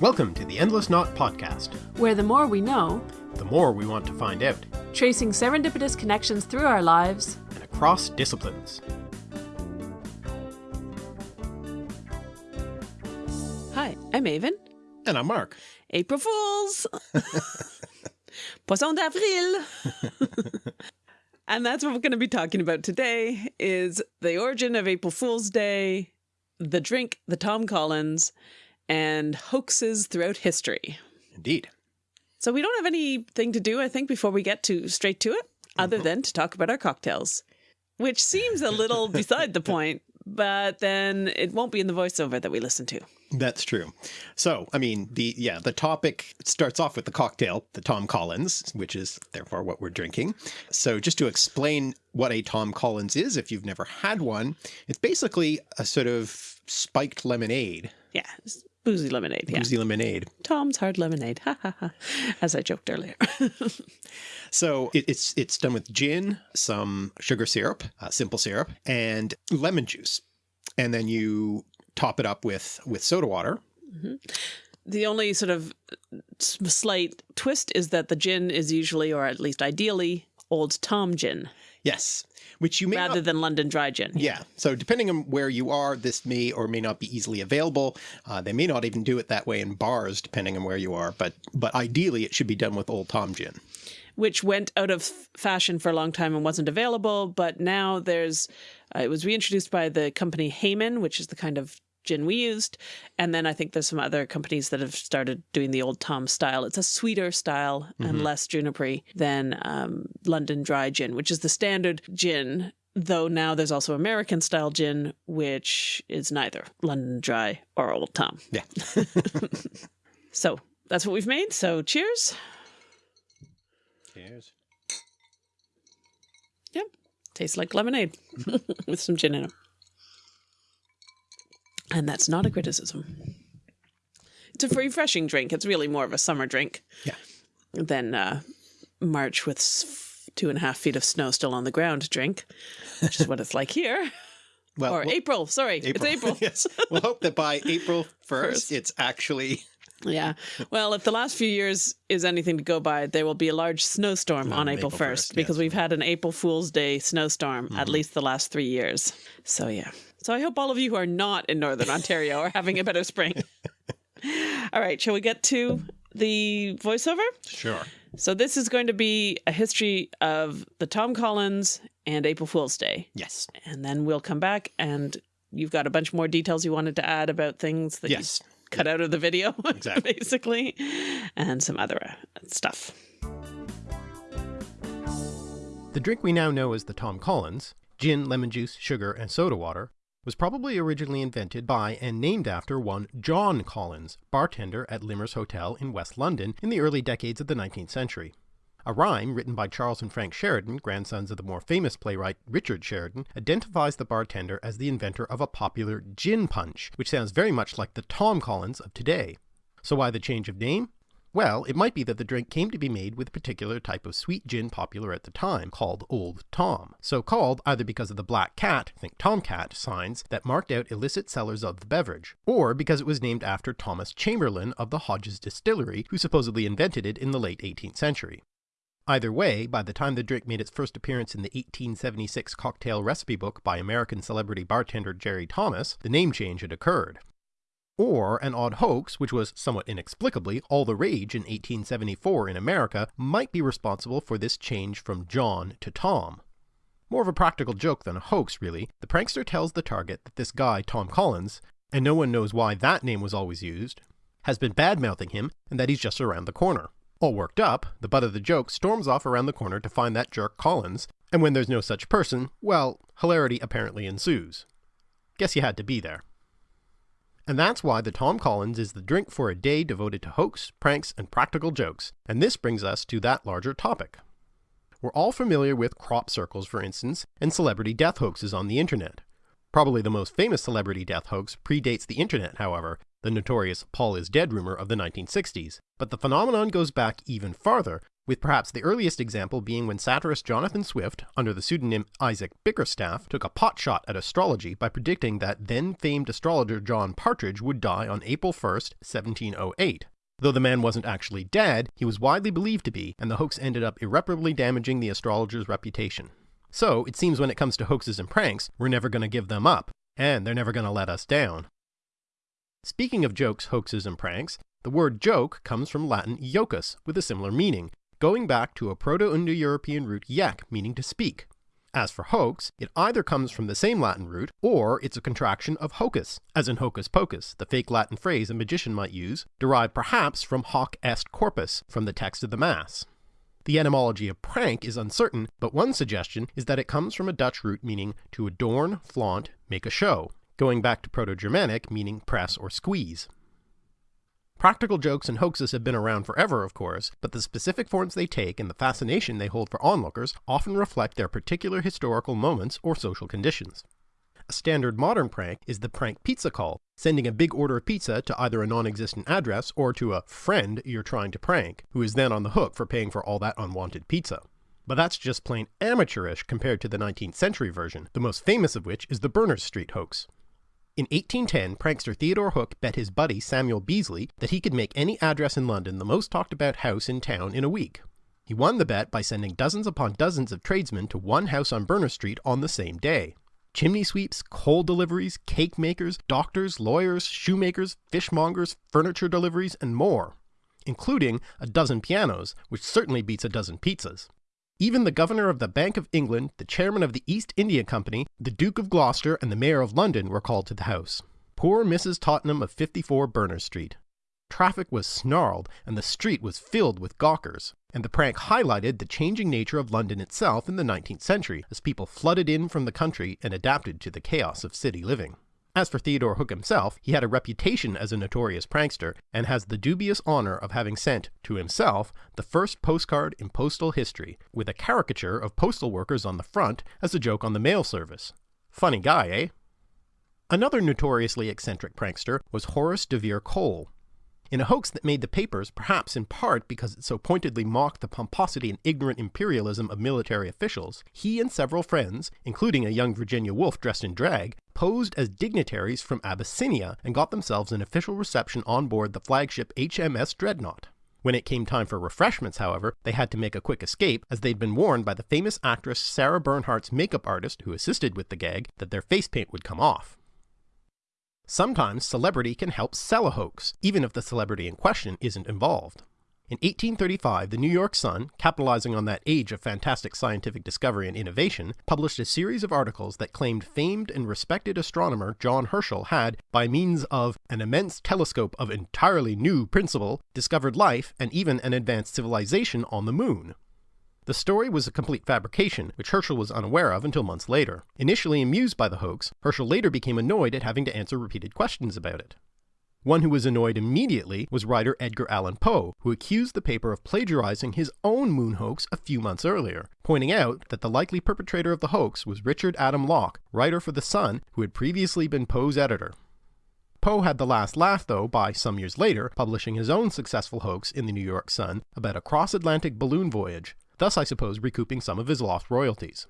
Welcome to the Endless Knot Podcast, where the more we know, the more we want to find out, tracing serendipitous connections through our lives and across disciplines. Hi, I'm Aven. And I'm Mark. April Fools! Poisson d'avril! and that's what we're going to be talking about today is the origin of April Fool's Day, the drink, the Tom Collins, and hoaxes throughout history. Indeed. So we don't have anything to do, I think, before we get to straight to it, other mm -hmm. than to talk about our cocktails, which seems a little beside the point, but then it won't be in the voiceover that we listen to. That's true. So, I mean, the yeah, the topic starts off with the cocktail, the Tom Collins, which is therefore what we're drinking. So just to explain what a Tom Collins is, if you've never had one, it's basically a sort of spiked lemonade. Yeah, Boozy lemonade. Yeah. Boozy lemonade. Tom's hard lemonade. Ha ha ha. As I joked earlier. so it, it's it's done with gin, some sugar syrup, uh, simple syrup, and lemon juice, and then you top it up with with soda water. Mm -hmm. The only sort of slight twist is that the gin is usually, or at least ideally, Old Tom gin. Yes which you may rather not, than London Dry Gin. Yeah. So depending on where you are, this may or may not be easily available. Uh, they may not even do it that way in bars, depending on where you are. But but ideally, it should be done with Old Tom Gin. Which went out of fashion for a long time and wasn't available, but now there's, uh, it was reintroduced by the company Hayman, which is the kind of gin we used. And then I think there's some other companies that have started doing the old Tom style. It's a sweeter style mm -hmm. and mm-hmm. less junipery than um, London Dry Gin, which is the standard gin. Though now there's also American style gin, which is neither London Dry or Old Tom. Yeah. so that's what we've made. So cheers. Cheers. Yep. Tastes like lemonade with some gin in it. And that's not a criticism. It's a refreshing drink. It's really more of a summer drink. Yeah. Than uh, March with two and a half feet of snow still on the ground drink, which is what it's like here. Well, or well, April, sorry, April. it's April. yes, we'll hope that by April 1st, it's actually... Yeah. Well, if the last few years is anything to go by, there will be a large snowstorm on, on April, April 1st, 1st because yes. we've had an April Fool's Day snowstorm mm -hmm. at mm-hmm. least the last three years. So yeah. So I hope all of you who are not in Northern Ontario are having a better spring. all right, shall we get to the voiceover? Sure. So this is going to be a history of the Tom Collins and April Fool's Day. Yes. And then we'll come back and you've got a bunch more details you wanted to add about things that yes. cut out of the video, exactly. basically, and some other uh, stuff. The drink we now know as the Tom Collins, gin, lemon juice, sugar, and soda water, was probably originally invented by and named after one John Collins, bartender at Limmer's Hotel in West London in the early decades of the 19th century. A rhyme written by Charles and Frank Sheridan, grandsons of the more famous playwright Richard Sheridan, identifies the bartender as the inventor of a popular gin punch, which sounds very much like the Tom Collins of today. So why the change of name? Well, it might be that the drink came to be made with a particular type of sweet gin popular at the time, called Old Tom. So called either because of the black cat, think tomcat, signs that marked out illicit sellers of the beverage, or because it was named after Thomas Chamberlain of the Hodges Distillery, who supposedly invented it in the late 18th century. Either way, by the time the drink made its first appearance in the 1876 cocktail recipe book by American celebrity bartender Jerry Thomas, the name change had occurred or an odd hoax, which was somewhat inexplicably all the rage in 1874 in America, might be responsible for this change from John to Tom. More of a practical joke than a hoax, really, the prankster tells the target that this guy, Tom Collins, and no one knows why that name was always used, has been bad-mouthing him and that he's just around the corner. All worked up, the butt of the joke storms off around the corner to find that jerk Collins, and when there's no such person, well, hilarity apparently ensues. Guess you had to be there. And that's why the Tom Collins is the drink for a day devoted to hoax, pranks, and practical jokes. And this brings us to that larger topic. We're all familiar with crop circles, for instance, and celebrity death hoaxes on the internet. Probably the most famous celebrity death hoax predates the internet, however, the notorious Paul is dead rumor of the 1960s. But the phenomenon goes back even farther, with perhaps the earliest example being when satirist Jonathan Swift, under the pseudonym Isaac Bickerstaff, took a potshot at astrology by predicting that then famed astrologer John Partridge would die on April 1st, 1708. Though the man wasn't actually dead, he was widely believed to be, and the hoax ended up irreparably damaging the astrologer's reputation. So, it seems when it comes to hoaxes and pranks, we're never going to give them up, and they're never going to let us down. Speaking of jokes, hoaxes, and pranks, the word joke comes from Latin jocus, with a similar meaning, going back to a Proto-Indo-European root yek meaning to speak. As for hoax, it either comes from the same Latin root, or it's a contraction of hocus, as in hocus pocus, the fake Latin phrase a magician might use, derived perhaps from hoc est corpus, from the text of the Mass. The etymology of prank is uncertain, but one suggestion is that it comes from a Dutch root meaning to adorn, flaunt, make a show, going back to Proto-Germanic meaning press or squeeze. Practical jokes and hoaxes have been around forever, of course, but the specific forms they take and the fascination they hold for onlookers often reflect their particular historical moments or social conditions. A standard modern prank is the prank pizza call, sending a big order of pizza to either a non-existent address or to a friend you're trying to prank, who is then on the hook for paying for all that unwanted pizza. But that's just plain amateurish compared to the 19th century version, the most famous of which is the Berners Street hoax. In 1810, prankster Theodore Hook bet his buddy Samuel Beasley that he could make any address in London the most talked about house in town in a week. He won the bet by sending dozens upon dozens of tradesmen to one house on Berners Street on the same day. Chimney sweeps, coal deliveries, cake makers, doctors, lawyers, shoemakers, fishmongers, furniture deliveries, and more, including a dozen pianos, which certainly beats a dozen pizzas. Even the Governor of the Bank of England, the Chairman of the East India Company, the Duke of Gloucester, and the Mayor of London were called to the House. Poor Mrs. Tottenham of 54 Berners Street. Traffic was snarled, and the street was filled with gawkers, and the prank highlighted the changing nature of London itself in the 19th century as people flooded in from the country and adapted to the chaos of city living. As for Theodore Hook himself, he had a reputation as a notorious prankster, and has the dubious honor of having sent, to himself, the first postcard in postal history, with a caricature of postal workers on the front as a joke on the mail service. Funny guy, eh? Another notoriously eccentric prankster was Horace de Vere Cole, in a hoax that made the papers, perhaps in part because it so pointedly mocked the pomposity and ignorant imperialism of military officials, he and several friends, including a young Virginia Woolf dressed in drag, posed as dignitaries from Abyssinia and got themselves an official reception on board the flagship HMS Dreadnought. When it came time for refreshments, however, they had to make a quick escape as they'd been warned by the famous actress Sarah Bernhardt's makeup artist who assisted with the gag that their face paint would come off. Sometimes celebrity can help sell a hoax, even if the celebrity in question isn't involved. In 1835, the New York Sun, capitalizing on that age of fantastic scientific discovery and innovation, published a series of articles that claimed famed and respected astronomer John Herschel had, by means of an immense telescope of entirely new principle, discovered life and even an advanced civilization on the moon. The story was a complete fabrication, which Herschel was unaware of until months later. Initially amused by the hoax, Herschel later became annoyed at having to answer repeated questions about it. One who was annoyed immediately was writer Edgar Allan Poe, who accused the paper of plagiarizing his own moon hoax a few months earlier, pointing out that the likely perpetrator of the hoax was Richard Adam Locke, writer for The Sun, who had previously been Poe's editor. Poe had the last laugh, though, by some years later publishing his own successful hoax in the New York Sun about a cross Atlantic balloon voyage, thus I suppose recouping some of his lost royalties.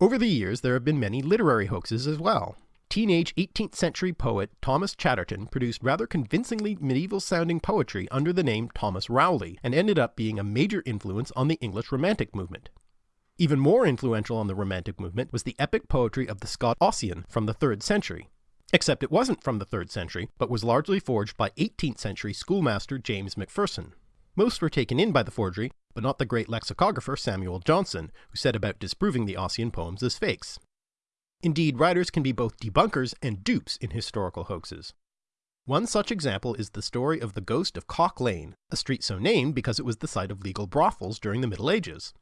Over the years, there have been many literary hoaxes as well. Teenage 18th century poet Thomas Chatterton produced rather convincingly medieval sounding poetry under the name Thomas Rowley, and ended up being a major influence on the English Romantic movement. Even more influential on the Romantic movement was the epic poetry of the Scot Ossian from the 3rd century. Except it wasn't from the 3rd century, but was largely forged by 18th century schoolmaster James Macpherson. Most were taken in by the forgery, but not the great lexicographer Samuel Johnson, who set about disproving the Ossian poems as fakes. Indeed, writers can be both debunkers and dupes in historical hoaxes. One such example is the story of the ghost of Cock Lane, a street so named because it was the site of legal brothels during the Middle Ages.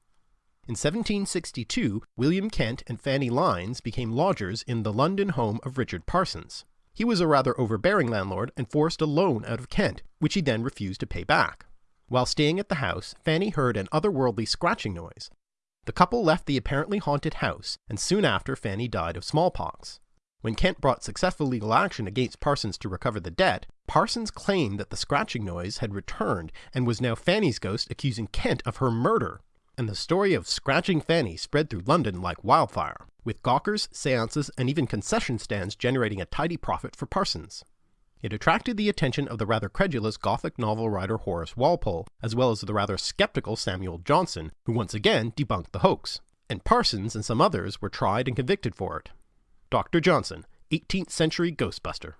In 1762, William Kent and Fanny Lines became lodgers in the London home of Richard Parsons. He was a rather overbearing landlord and forced a loan out of Kent, which he then refused to pay back. While staying at the house, Fanny heard an otherworldly scratching noise. The couple left the apparently haunted house, and soon after Fanny died of smallpox. When Kent brought successful legal action against Parsons to recover the debt, Parsons claimed that the scratching noise had returned and was now Fanny's ghost accusing Kent of her murder. And the story of Scratching Fanny spread through London like wildfire, with gawkers, seances, and even concession stands generating a tidy profit for Parsons. It attracted the attention of the rather credulous Gothic novel writer Horace Walpole, as well as the rather skeptical Samuel Johnson, who once again debunked the hoax, and Parsons and some others were tried and convicted for it. Dr. Johnson, 18th century Ghostbuster.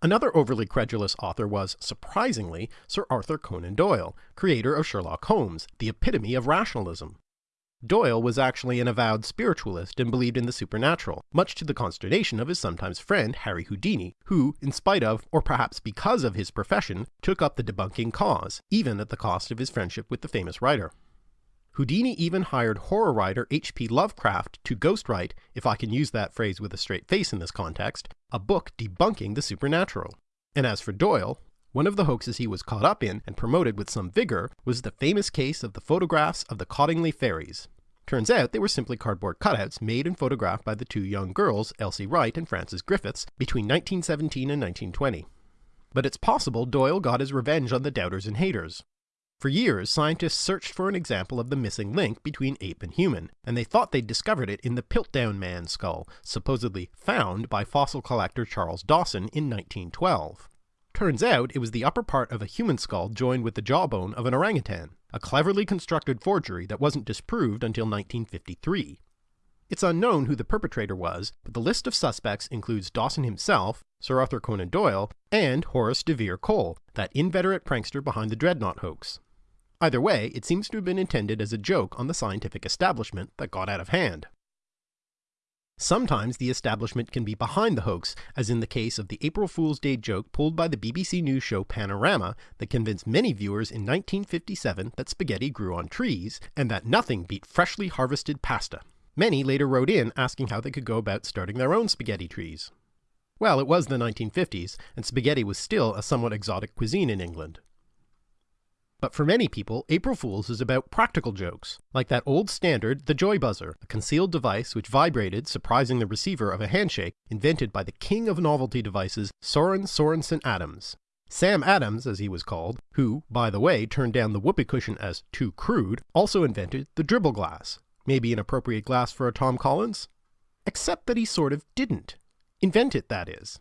Another overly credulous author was, surprisingly, Sir Arthur Conan Doyle, creator of Sherlock Holmes, the epitome of rationalism. Doyle was actually an avowed spiritualist and believed in the supernatural, much to the consternation of his sometimes friend Harry Houdini, who, in spite of, or perhaps because of his profession, took up the debunking cause, even at the cost of his friendship with the famous writer. Houdini even hired horror writer H.P. Lovecraft to ghostwrite, if I can use that phrase with a straight face in this context, a book debunking the supernatural. And as for Doyle, one of the hoaxes he was caught up in and promoted with some vigor was the famous case of the photographs of the Cottingley fairies. Turns out they were simply cardboard cutouts made and photographed by the two young girls, Elsie Wright and Frances Griffiths, between 1917 and 1920. But it's possible Doyle got his revenge on the doubters and haters. For years, scientists searched for an example of the missing link between ape and human, and they thought they'd discovered it in the Piltdown Man skull, supposedly found by fossil collector Charles Dawson in 1912. Turns out it was the upper part of a human skull joined with the jawbone of an orangutan, a cleverly constructed forgery that wasn't disproved until 1953. It's unknown who the perpetrator was, but the list of suspects includes Dawson himself, Sir Arthur Conan Doyle, and Horace de Vere Cole, that inveterate prankster behind the Dreadnought hoax. Either way, it seems to have been intended as a joke on the scientific establishment that got out of hand. Sometimes the establishment can be behind the hoax, as in the case of the April Fool's Day joke pulled by the BBC News show Panorama that convinced many viewers in 1957 that spaghetti grew on trees, and that nothing beat freshly harvested pasta. Many later wrote in asking how they could go about starting their own spaghetti trees. Well, it was the 1950s, and spaghetti was still a somewhat exotic cuisine in England. But for many people, April Fool's is about practical jokes, like that old standard, the joy buzzer, a concealed device which vibrated, surprising the receiver of a handshake, invented by the king of novelty devices, Soren Sorensen Adams. Sam Adams, as he was called, who, by the way, turned down the whoopee cushion as too crude, also invented the dribble glass. Maybe an appropriate glass for a Tom Collins? Except that he sort of didn't. Invent it, that is.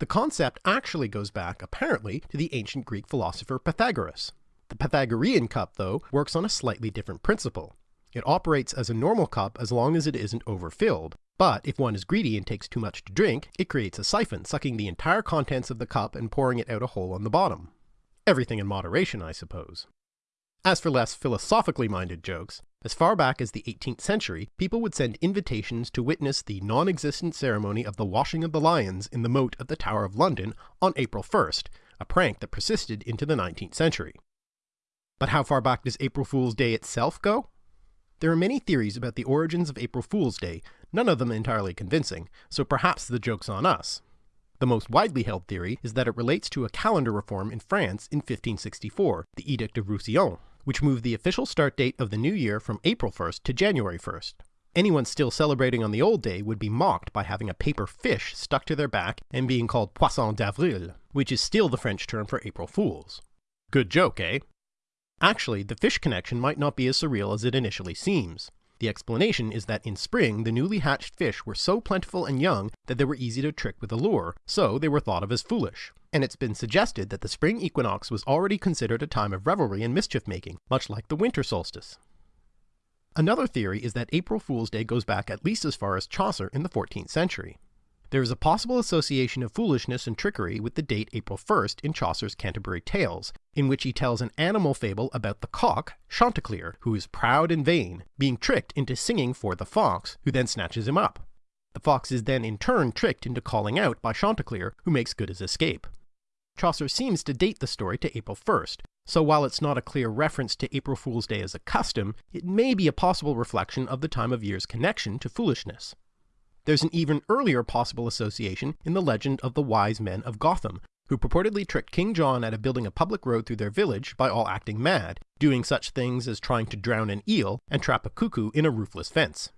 The concept actually goes back, apparently, to the ancient Greek philosopher Pythagoras. The Pythagorean cup, though, works on a slightly different principle. It operates as a normal cup as long as it isn't overfilled, but if one is greedy and takes too much to drink, it creates a siphon, sucking the entire contents of the cup and pouring it out a hole on the bottom. Everything in moderation, I suppose. As for less philosophically minded jokes, as far back as the 18th century, people would send invitations to witness the non-existent ceremony of the washing of the lions in the moat of the Tower of London on April 1st, a prank that persisted into the 19th century. But how far back does April Fool's Day itself go? There are many theories about the origins of April Fool's Day, none of them entirely convincing, so perhaps the joke's on us. The most widely held theory is that it relates to a calendar reform in France in 1564, the Edict of Roussillon, which moved the official start date of the new year from April 1st to January 1st. Anyone still celebrating on the old day would be mocked by having a paper fish stuck to their back and being called Poisson d'Avril, which is still the French term for April Fools. Good joke, eh? Actually, the fish connection might not be as surreal as it initially seems. The explanation is that in spring the newly hatched fish were so plentiful and young that they were easy to trick with a lure, so they were thought of as foolish. And it's been suggested that the spring equinox was already considered a time of revelry and mischief making, much like the winter solstice. Another theory is that April Fool's Day goes back at least as far as Chaucer in the 14th century. There is a possible association of foolishness and trickery with the date April 1st in Chaucer's Canterbury Tales, in which he tells an animal fable about the cock, Chanticleer, who is proud and vain, being tricked into singing for the fox, who then snatches him up. The fox is then in turn tricked into calling out by Chanticleer, who makes good his escape. Chaucer seems to date the story to April 1st, so while it's not a clear reference to April Fool's Day as a custom, it may be a possible reflection of the time of year's connection to foolishness. There's an even earlier possible association in the legend of the wise men of Gotham, who purportedly tricked King John out of building a public road through their village by all acting mad, doing such things as trying to drown an eel and trap a cuckoo in a roofless fence.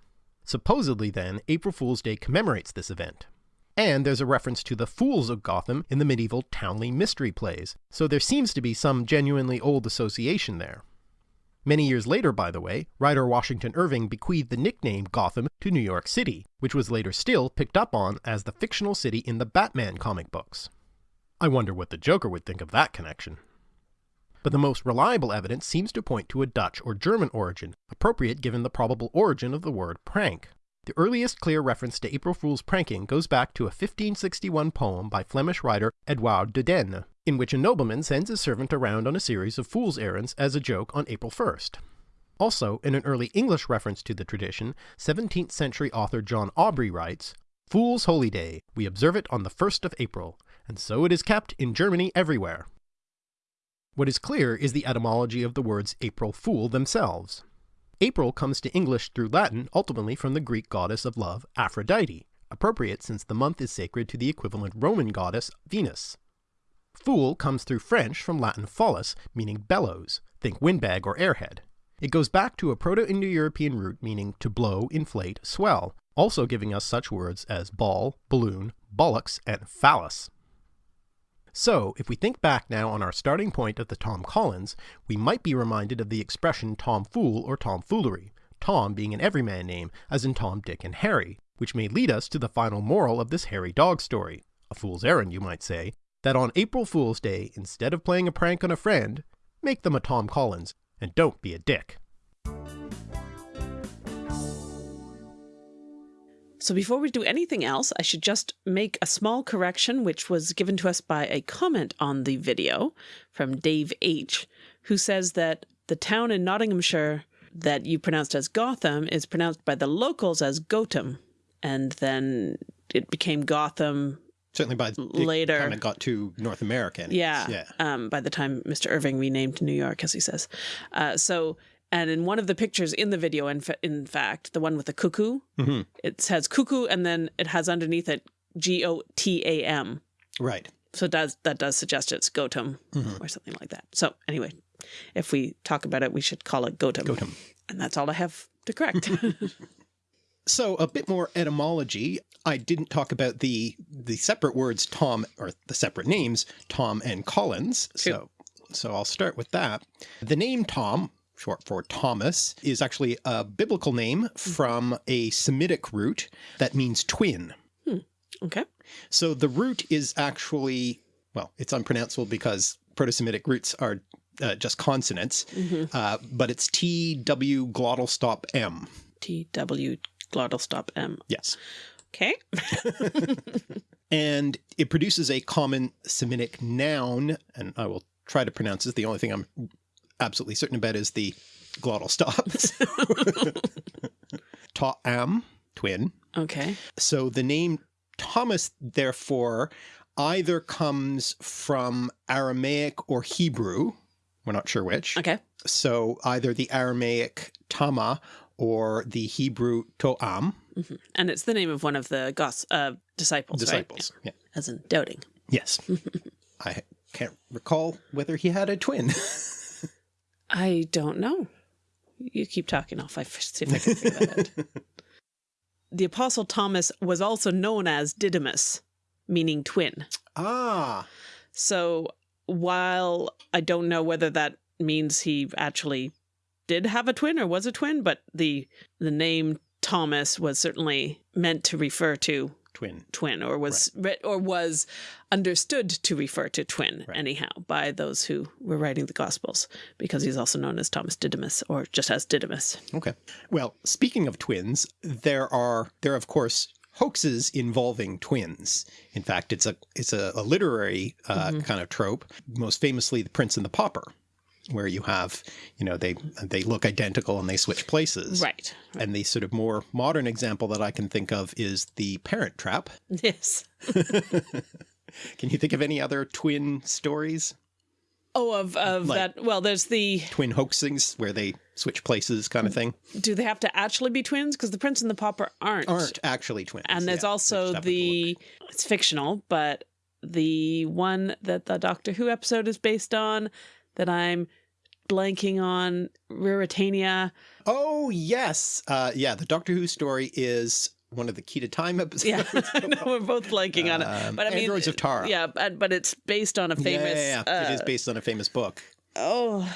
Supposedly then, April Fool's Day commemorates this event. And there's a reference to the Fools of Gotham in the medieval Townley mystery plays, so there seems to be some genuinely old association there. Many years later, by the way, writer Washington Irving bequeathed the nickname Gotham to New York City, which was later still picked up on as the fictional city in the Batman comic books. I wonder what the Joker would think of that connection. But the most reliable evidence seems to point to a Dutch or German origin, appropriate given the probable origin of the word prank. The earliest clear reference to April Fool's pranking goes back to a 1561 poem by Flemish writer Edouard de Dene, in which a nobleman sends his servant around on a series of fool's errands as a joke on April 1st. Also, in an early English reference to the tradition, 17th century author John Aubrey writes, Fool's Holy Day, we observe it on the 1st of April, and so it is kept in Germany everywhere. What is clear is the etymology of the words April Fool themselves. April comes to English through Latin ultimately from the Greek goddess of love, Aphrodite, appropriate since the month is sacred to the equivalent Roman goddess, Venus. Fool comes through French from Latin follis, meaning bellows, think windbag or airhead. It goes back to a Proto-Indo-European root meaning to blow, inflate, swell, also giving us such words as ball, balloon, bollocks, and phallus. So, if we think back now on our starting point of the Tom Collins, we might be reminded of the expression Tom Fool or tomfoolery, Tom being an everyman name, as in Tom, Dick, and Harry, which may lead us to the final moral of this hairy dog story. A fool's errand, you might say, that on April Fool's Day, instead of playing a prank on a friend, make them a Tom Collins, and don't be a dick. So before we do anything else, I should just make a small correction, which was given to us by a comment on the video from Dave H., who says that the town in Nottinghamshire that you pronounced as Gotham is pronounced by the locals as Gotham. And then it became Gotham Certainly by later time it got to North America. Yeah. yeah. Um, by the time Mr. Irving renamed New York, as he says. Uh, so, and in one of the pictures in the video, in, fa in fact, the one with the cuckoo, mm -hmm. it says cuckoo and then it has underneath it G O T A M. Right. So does that does suggest it's Gotham mm -hmm. or something like that. So anyway, if we talk about it, we should call it Gotham. Gotham. And that's all I have to correct. So a bit more etymology. I didn't talk about the the separate words Tom or the separate names Tom and Collins. So so I'll start with that. The name Tom short for Thomas, is actually a biblical name hmm. from a Semitic root that means twin. Hmm. Okay. So the root is actually, well, it's unpronounceable because Proto-Semitic roots are uh, just consonants, mm -hmm. uh, but it's T-W glottal stop M. T-W glottal stop M. Yes. Okay. and it produces a common Semitic noun, and I will try to pronounce this. The only thing I'm absolutely certain about is the glottal stops. Ta-am, twin. Okay. So the name Thomas, therefore, either comes from Aramaic or Hebrew. We're not sure which. Okay. So either the Aramaic Tama or the Hebrew Toam. Mm -hmm. And it's the name of one of the Gos uh, disciples, Disciples, right? yeah. As in doubting. Yes. I can't recall whether he had a twin. I don't know. You keep talking. Off. I'll see if I can figure that out. The Apostle Thomas was also known as Didymus, meaning twin. Ah. So while I don't know whether that means he actually did have a twin or was a twin, but the the name Thomas was certainly meant to refer to twin twin or was right. or was understood to refer to twin right. anyhow by those who were writing the gospels because he's also known as Thomas Didymus or just as Didymus. Okay. Well, speaking of twins, there are there are of course hoaxes involving twins. In fact, it's a it's a, a literary uh, mm -hmm. kind of trope, most famously The Prince and the Pauper where you have, you know, they they look identical and they switch places. Right. And the sort of more modern example that I can think of is the Parent Trap. Yes. can you think of any other twin stories? Oh, of, of like that. Well, there's the twin hoaxings where they switch places kind of thing. Do they have to actually be twins? Because the Prince and the Pauper aren't. Aren't actually twins. And there's yeah, also the, it's fictional, but the one that the Doctor Who episode is based on that I'm blanking on Ruritania. Oh yes, uh, yeah. The Doctor Who story is one of the Key to Time episodes. Yeah, I know we're both blanking on it. Um, But I mean, Androids of Tara. Yeah, but, but it's based on a famous. yeah, yeah. it is uh, based on a famous book. Oh,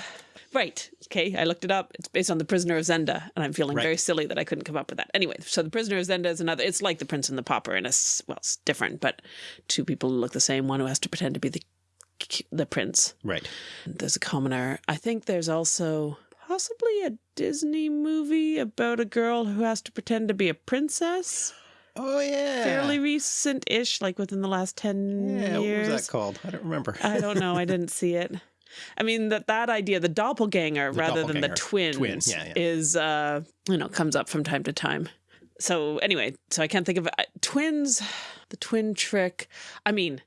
right. Okay, I looked it up. It's based on The Prisoner of Zenda, and I'm feeling Right. very silly that I couldn't come up with that. Anyway, so The Prisoner of Zenda is another. It's like The Prince and the Pauper, and it's well, it's different, but two people look the same. One who has to pretend to be the the prince. Right. There's a commoner. I think there's also possibly a Disney movie about a girl who has to pretend to be a princess. Oh yeah. Fairly recent-ish, like within the last ten Yeah. years. What was that called? I don't remember. I don't know. I didn't see it. I mean that that idea, the doppelganger, The rather than the doppelganger. twins, Twin, yeah, yeah. is uh, you know comes up from time to time. So anyway, so I can't think of uh, twins. The twin trick. I mean,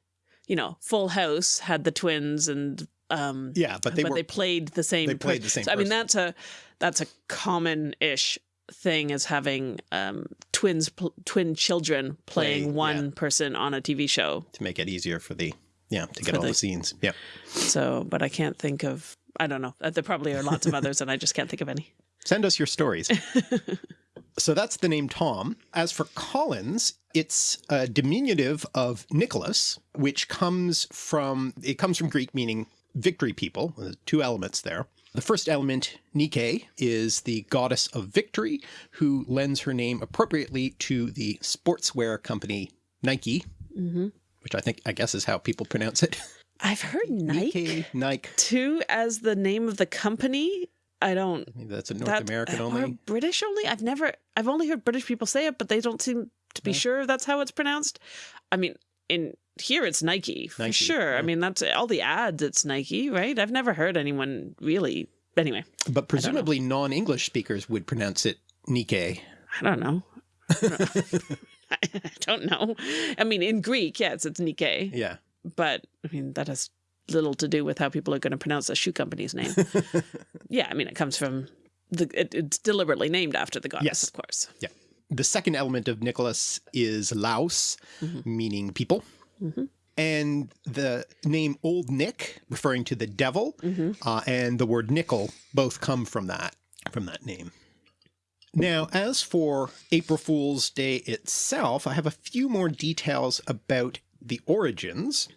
you know, Full House had the twins, and um, yeah, but they but were they played the same. they played the same So, I mean, that's a that's a common-ish thing as having um, twins, twin children playing Play, one yeah. person on a TV show. to make it easier for the yeah to get all the- the scenes. Yeah. So, but I can't think of. I don't know. Uh, There probably are lots of others, and I just can't think of any. Send us your stories. so that's the name Tom. As for Collins, it's a diminutive of Nicholas, which comes from it comes from Greek meaning victory people. There's two elements there. The first element, Nike, is the goddess of victory, who lends her name appropriately to the sportswear company Nike, hmm which I think I guess is how people pronounce it. I've heard Nike Nike, Nike. too as the name of the company. I don't. Maybe that's a North that- American or only. British only. I've never. I've only heard British people say it, but they don't seem to be No. sure that's how it's pronounced. I mean, in here it's Nike for Nike, sure. I mean, that's all the ads. It's Nike, right? I've never heard anyone really. Anyway, But presumably non-English speakers would pronounce it Nike. I don't know. I don't know. I mean, in Greek, yes, it's Nike. Yeah. but I mean that has little to do with how people are going to pronounce a shoe company's name. yeah, I mean it comes from the it, it's deliberately named after the goddess, Yes. of course. Yeah. The second element of Nicholas is Laos, Mhm. meaning people. Mhm. And the name Old Nick, referring to the devil, hmm uh, and the word nickel both come from that from that name. Now, as for April Fool's Day itself, I have a few more details about the origins.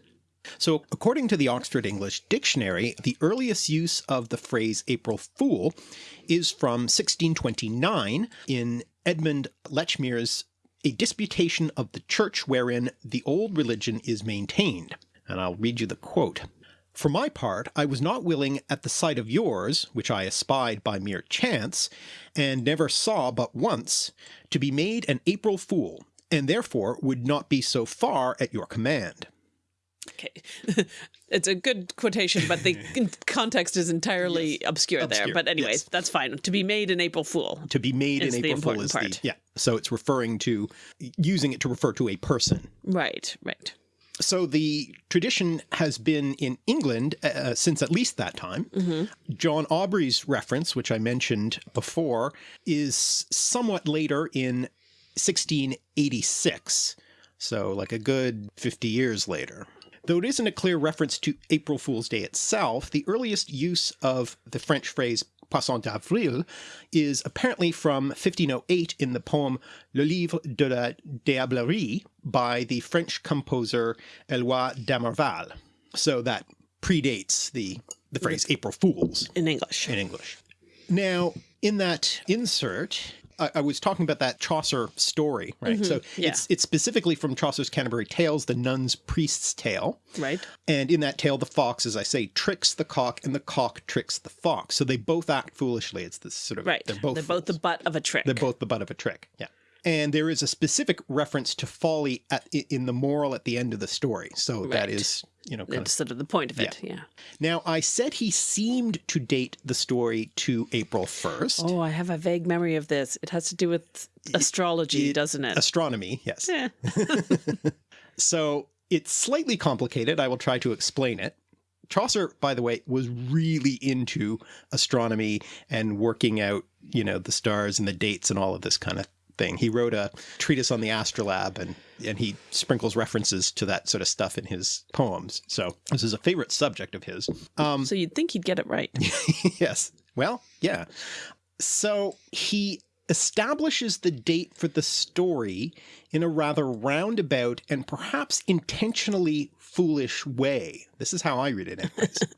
So, according to the Oxford English Dictionary, the earliest use of the phrase April Fool is from 1629 in Edmund Lechmere's A Disputation of the Church wherein the old religion is maintained. And I'll read you the quote. For my part, I was not willing at the sight of yours, which I espied by mere chance, and never saw but once, to be made an April fool, and therefore would not be so far at your command. Okay, it's a good quotation, but the context is entirely obscure, there. But anyway, yes. that's fine. To be made an April Fool. To be made an April fool is part. the yeah. So it's referring to using it to refer to a person. Right, right. So the tradition has been in England uh, since at least that time. hmm John Aubrey's reference, which I mentioned before, is somewhat later in 1686. So, like a good 50 years later. Though it isn't a clear reference to April Fool's Day itself, the earliest use of the French phrase Poisson d'Avril is apparently from 1508 in the poem Le Livre de la Diablerie by the French composer Eloi d'Amerval. So that predates the, the phrase April Fools In English. in English. Now, in that insert, I, I was talking about that Chaucer story, right? Mm-hmm. So yeah. it's it's specifically from Chaucer's Canterbury Tales, the nun's priest's tale. Right. And in that tale, the fox, as I say, tricks the cock, and the cock tricks the fox. So they both act foolishly. It's this sort of Right. They're both They're both the butt of a trick. they're both the butt of a trick. Yeah. And there is a specific reference to folly at in the moral at the end of the story. So that Right. is, you know, sort of the point of it. Yeah. now, I said he seemed to date the story to April 1st. Oh, I have a vague memory of this. It has to do with astrology, it- doesn't it? Astronomy, yes. yeah. So it's slightly complicated. I will try to explain it. Chaucer, by the way, was really into astronomy and working out, you know, the stars and the dates and all of this kind of thing. He wrote a treatise on the astrolabe and and he sprinkles references to that sort of stuff in his poems. So this is a favorite subject of his. Um, so you'd think he'd get it right. yes. Well, yeah. So he establishes the date for the story in a rather roundabout and perhaps intentionally foolish way. This is how I read it anyways.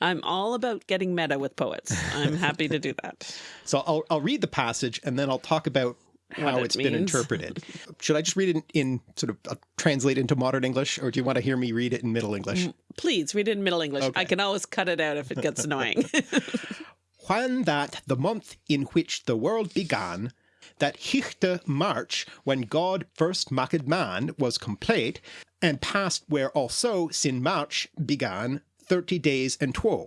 I'm all about getting meta with poets. I'm happy to do that. so I'll, I'll read the passage and then I'll talk about how What it it's been interpreted. Should I just read it in, in sort of uh, translate into modern English or do you want to hear me read it in Middle English? Please read it in Middle English. Okay. I can always cut it out if it gets annoying. when that the month in which the world began, that hichte March, when God first made man, was complete, and past where also sin March began thirty days and two.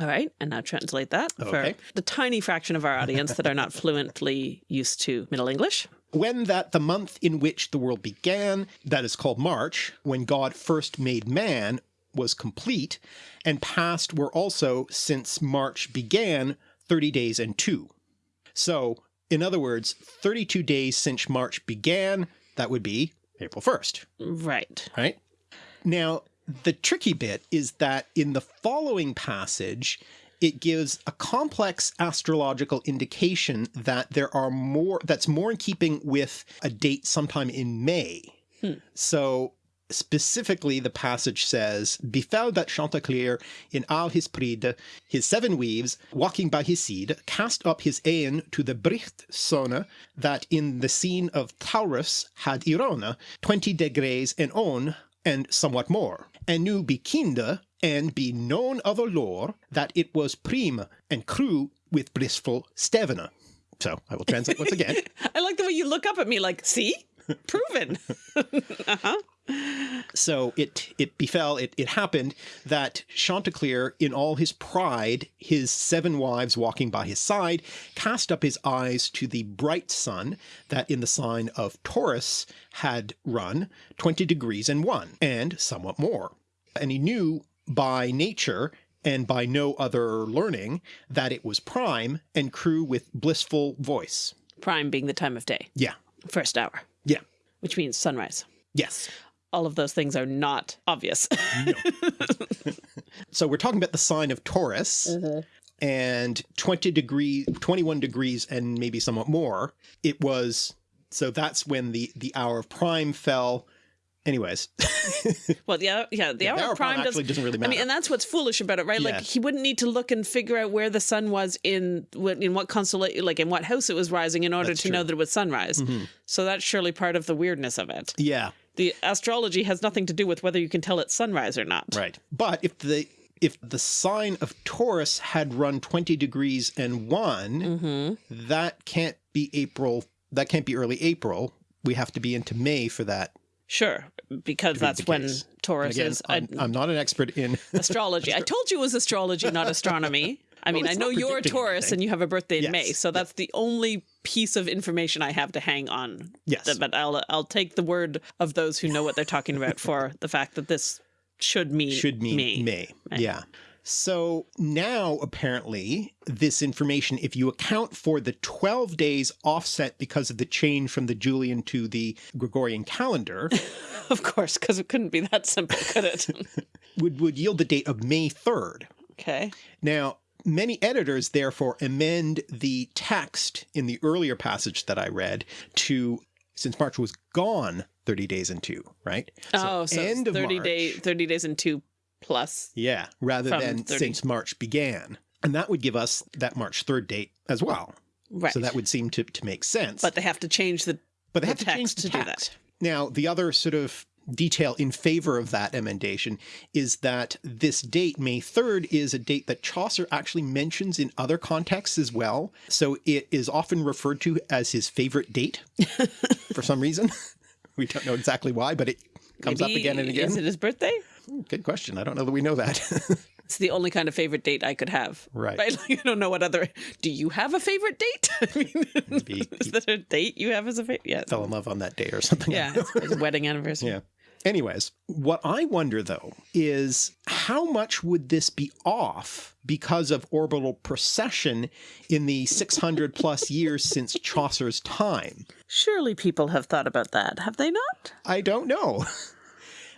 All right, and now translate that Okay. for the tiny fraction of our audience that are not fluently used to Middle English. When that the month in which the world began, that is called March, when God first made man, was complete, and past were also, since March began, thirty days and two. So, in other words, 32 days since March began, that would be April 1st, Right. right? Now, the tricky bit is that in the following passage, it gives a complex astrological indication that there are more, that's more in keeping with a date sometime in May. Hmm. So specifically, the passage says, Befell that Chanticleer in all his pride, his seven weaves, walking by his seed, cast up his aeon to the bricht sone, that in the scene of Taurus had Irona, twenty degrees and on, and somewhat more, and knew be kinde, and be known of a lore, that it was prime and crew with blissful stevena. So I will translate once again. I like the way you look up at me like, see? Proven. Uh-huh. So it it befell, it, it happened that Chanticleer, in all his pride, his seven wives walking by his side, cast up his eyes to the bright sun that in the sign of Taurus had run twenty degrees and one, and somewhat more. And he knew by nature and by no other learning that it was prime and crew with blissful voice. Prime being the time of day, Yeah. first hour, Yeah. which means sunrise. Yes. All of those things are not obvious. So we're talking about the sign of Taurus and 20 degree 21 degrees and maybe somewhat more. It was so that's when the the hour of prime fell. Anyways, well, yeah, yeah, the hour, the hour of prime, actually does, doesn't really matter. I mean, and that's what's foolish about it, right? Like he wouldn't need to look and figure out where the sun was in what in what constellation, like in what house it was rising, in order That's to know true. Mm-hmm. that it was sunrise. So that's surely part of the weirdness of it. yeah, The astrology has nothing to do with whether you can tell it's sunrise or not. right. But if the if the sign of Taurus had run 20 degrees and one, Mm-hmm. that can't be April. That can't be early April. We have to be into May for that. Sure, because that's when. Taurus Again, is I'm, I'm not an expert in astrology. I told you it was astrology, not astronomy. I mean, I know you're a Taurus anything. and you have a birthday in Yes. May, so that's the only piece of information I have to hang on. Yes. But I'll I'll take the word of those who know what they're talking about for the fact that this should mean should mean May. May. Yeah. So now apparently this information, if you account for the 12 days offset because of the change from the Julian to the Gregorian calendar, Of course, because it couldn't be that simple, could it? would, would yield the date of May 3rd. okay. Now, many editors therefore amend the text in the earlier passage that I read to, since March was gone 30 days and two, right? oh, so end it's of 30 March. day 30 days and 2 plus. Yeah, rather than 30. since March began. And that would give us that March 3rd date as well. Right. So that would seem to, to make sense. but they have to change the but they the have to change text the to do that. Now, the other sort of detail in favor of that emendation is that this date, May 3rd, is a date that Chaucer actually mentions in other contexts as well. So it is often referred to as his favorite date for some reason. We don't know exactly why, but it comes up again and again. Is it his birthday? Hmm, good question. I don't know that we know that. It's the only kind of favorite date I could have. Right. Right. Like, I don't know what other. Do you have a favorite date? I mean, Maybe is that a date you have as a favorite? Yeah. Fell in love on that day or something. Yeah. It's his wedding anniversary. Yeah. Anyways, what I wonder though is how much would this be off because of orbital precession in the 600 plus years since Chaucer's time? Surely people have thought about that, have they not? I don't know.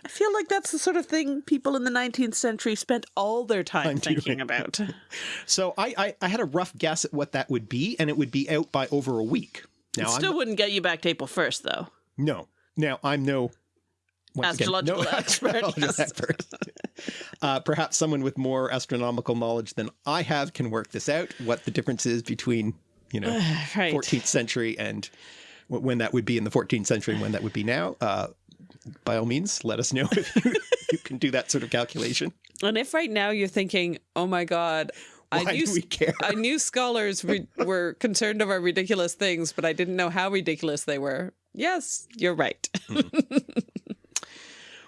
I feel like that's the sort of thing people in the 19th century spent all their time I'm thinking about. So I, I, I had a rough guess at what that would be, and it would be out by over a week. Now, Still I'm, wouldn't get you back to April 1st, though. no. Now, I'm no once again, no expert, astrological expert. Uh, perhaps someone with more astronomical knowledge than I have can work this out. What the difference is between you know Right. 14th century and wh- when that would be in the 14th century and when that would be now. Uh, by all means, let us know if you, you can do that sort of calculation. And if right now you're thinking, oh my God, I Why knew, do we care? I knew scholars re- were concerned over ridiculous things, but I didn't know how ridiculous they were. Yes, you're right.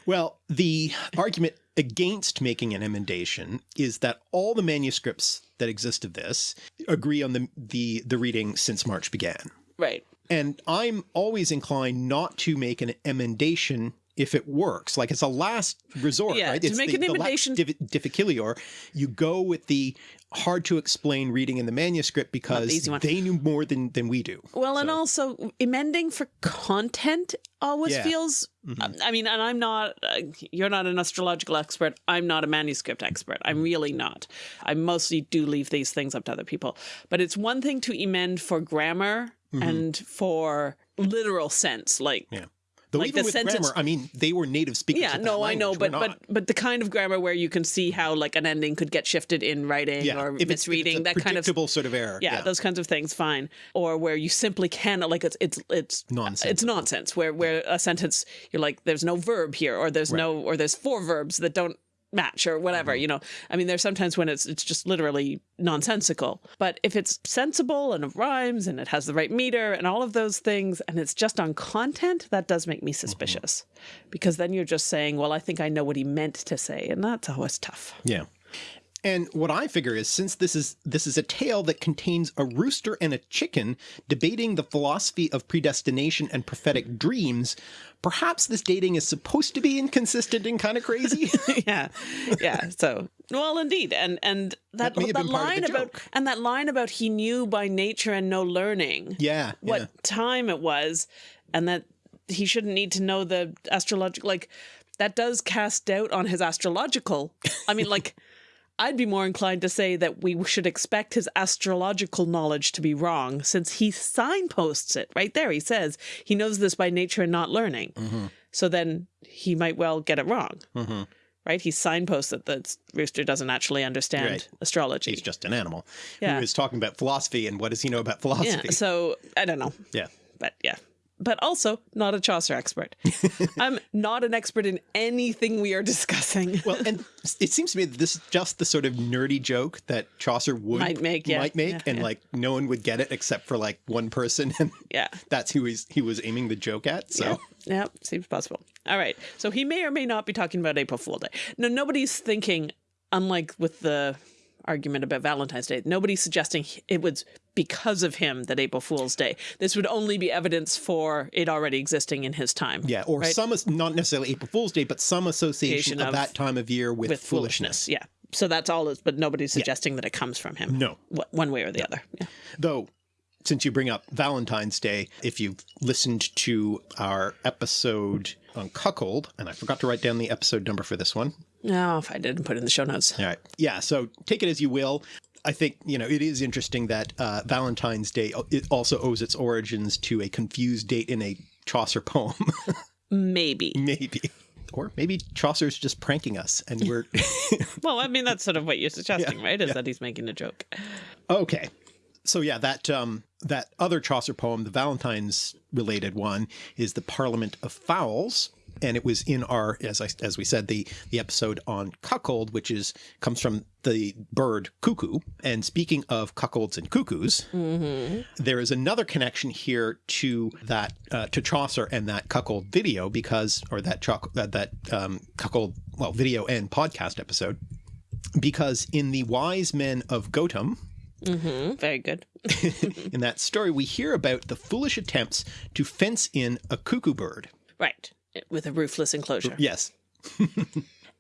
Well, the argument against making an emendation is that all the manuscripts that exist of this agree on the the, the reading since March began. right. And I'm always inclined not to make an emendation if it works. Like it's a last resort, Yeah, right? to it's make the, an the emendation- div- difficilior. You go with the hard to explain reading in the manuscript because one. they knew more than, than we do. Well, and also amending for content always Yeah. feels. Mm-hmm. Um, I mean, and I'm not. Uh, you're not an astrological expert. I'm not a manuscript expert. I'm really not. I mostly do leave these things up to other people. But it's one thing to amend for grammar mm-hmm. and for literal sense, like. Yeah. Though Like even the with sentence- grammar, I mean, they were native speakers. Yeah, no, I know, but but but the kind of grammar where you can see how like an ending could get shifted in writing yeah, or if it's- if it's misreading, that kind of predictable sort of error. yeah, those kinds of things fine or where you simply cannot like it's it's it's Nonsense. it's nonsense where where a sentence you're like there's no verb here or there's no or there's four verbs that don't match or whatever Mm-hmm. you know? I mean there's sometimes when it's it's just literally nonsensical. But if it's sensible and it rhymes and it has the right meter and all of those things and it's just on content that does make me suspicious. Because then you're just saying well i think i know what he meant to say and that's always tough. Yeah. And what I figure is since this is this is a tale that contains a rooster and a chicken debating the philosophy of predestination and prophetic dreams, perhaps this dating is supposed to be inconsistent and kind of crazy. yeah yeah so well indeed and and that That that been part of line about joke. and that line about he knew by nature and no learning yeah. what yeah. time it was and that he shouldn't need to know the astrological like that does cast doubt on his astrological i mean like I'd be more inclined to say that we should expect his astrological knowledge to be wrong since he signposts it right there. He says he knows this by nature and not learning. Mm-hmm. So then he might well get it wrong. Right? He signposts that the rooster doesn't actually understand Right. astrology. He's just an animal Yeah. who is talking about philosophy and what does he know about philosophy? Yeah, so I don't know. yeah. But yeah. But also not a Chaucer expert. I'm not an expert in anything we are discussing. Well, and it seems to me that this is just the sort of nerdy joke that Chaucer would Might make, yeah. might make, Yeah, and yeah. like no one would get it except for like one person, and Yeah. that's who he's, he was aiming the joke at. So Yeah, yeah, seems possible. All right. So he may or may not be talking about April Fool Day. No, nobody's thinking, unlike with the argument about Valentine's Day, nobody's suggesting it was because of him that April Fool's Day. This would only be evidence for it already existing in his time. yeah, or right? some not necessarily April Fool's Day, but some association of, of- that time of year with, with foolishness. foolishness. Yeah. So that's all. Is, but nobody's suggesting that it comes from him. No. One way or the other. Yeah. Though, since you bring up Valentine's Day, if you've listened to our episode on Cuckold, and I forgot to write down the episode number for this one. No, if I didn't put it in the show notes. All right. Yeah. So take it as you will. I think, you know, it is interesting that uh, Valentine's Day it also owes its origins to a confused date in a Chaucer poem. Maybe. maybe. Or maybe Chaucer's just pranking us and we're. Well, I mean, that's sort of what you're suggesting, right? Is that he's making a joke. okay. So yeah, that um that other Chaucer poem, the Valentine's related one, is the Parliament of Fowls, and it was in our as I as we said the the episode on cuckold, which is comes from the bird cuckoo. And speaking of cuckolds and cuckoos, there is another connection here to that uh, to Chaucer and that cuckold video because or that that that um, cuckold well video and podcast episode because in the Wise Men of Gotham Very good. in that story, we hear about the foolish attempts to fence in a cuckoo bird. Right. With a roofless enclosure. Yes.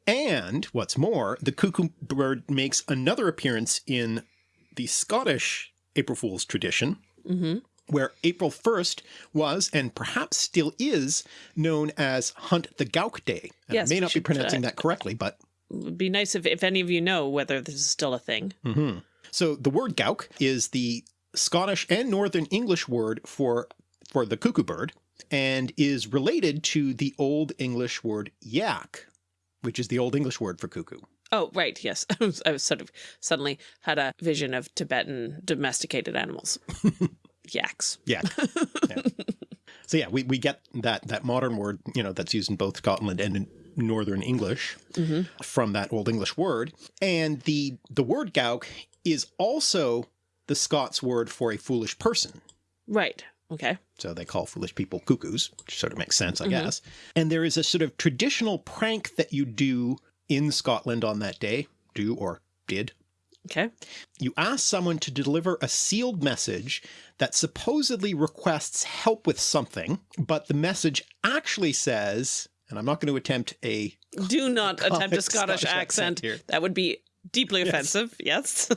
And what's more, the cuckoo bird makes another appearance in the Scottish April Fool's tradition, mm-hmm. where April 1st was, and perhaps still is, known as Hunt the Gowk Day. And Yes, I may not be pronouncing that correctly, but It would be nice if, if any of you know whether this is still a thing. Mm-hmm. So the word gowk is the Scottish and Northern English word for for the cuckoo bird and is related to the Old English word yak, which is the Old English word for cuckoo. Oh, right. Yes. I was, I was sort of suddenly had a vision of Tibetan domesticated animals. Yaks. Yak. Yeah. So yeah, we, we get that that modern word, you know, that's used in both Scotland and in Northern English mm-hmm. from that Old English word. And the the word gowk is also the Scots word for a foolish person. Right. Okay. So they call foolish people cuckoos, which sort of makes sense, I mm-hmm. guess. And there is a sort of traditional prank that you do in Scotland on that day, do or did. Okay. You ask someone to deliver a sealed message that supposedly requests help with something, but the message actually says, and I'm not going to attempt a Do not attempt a Scottish, Scottish accent accent. here. That would be deeply offensive. Yes.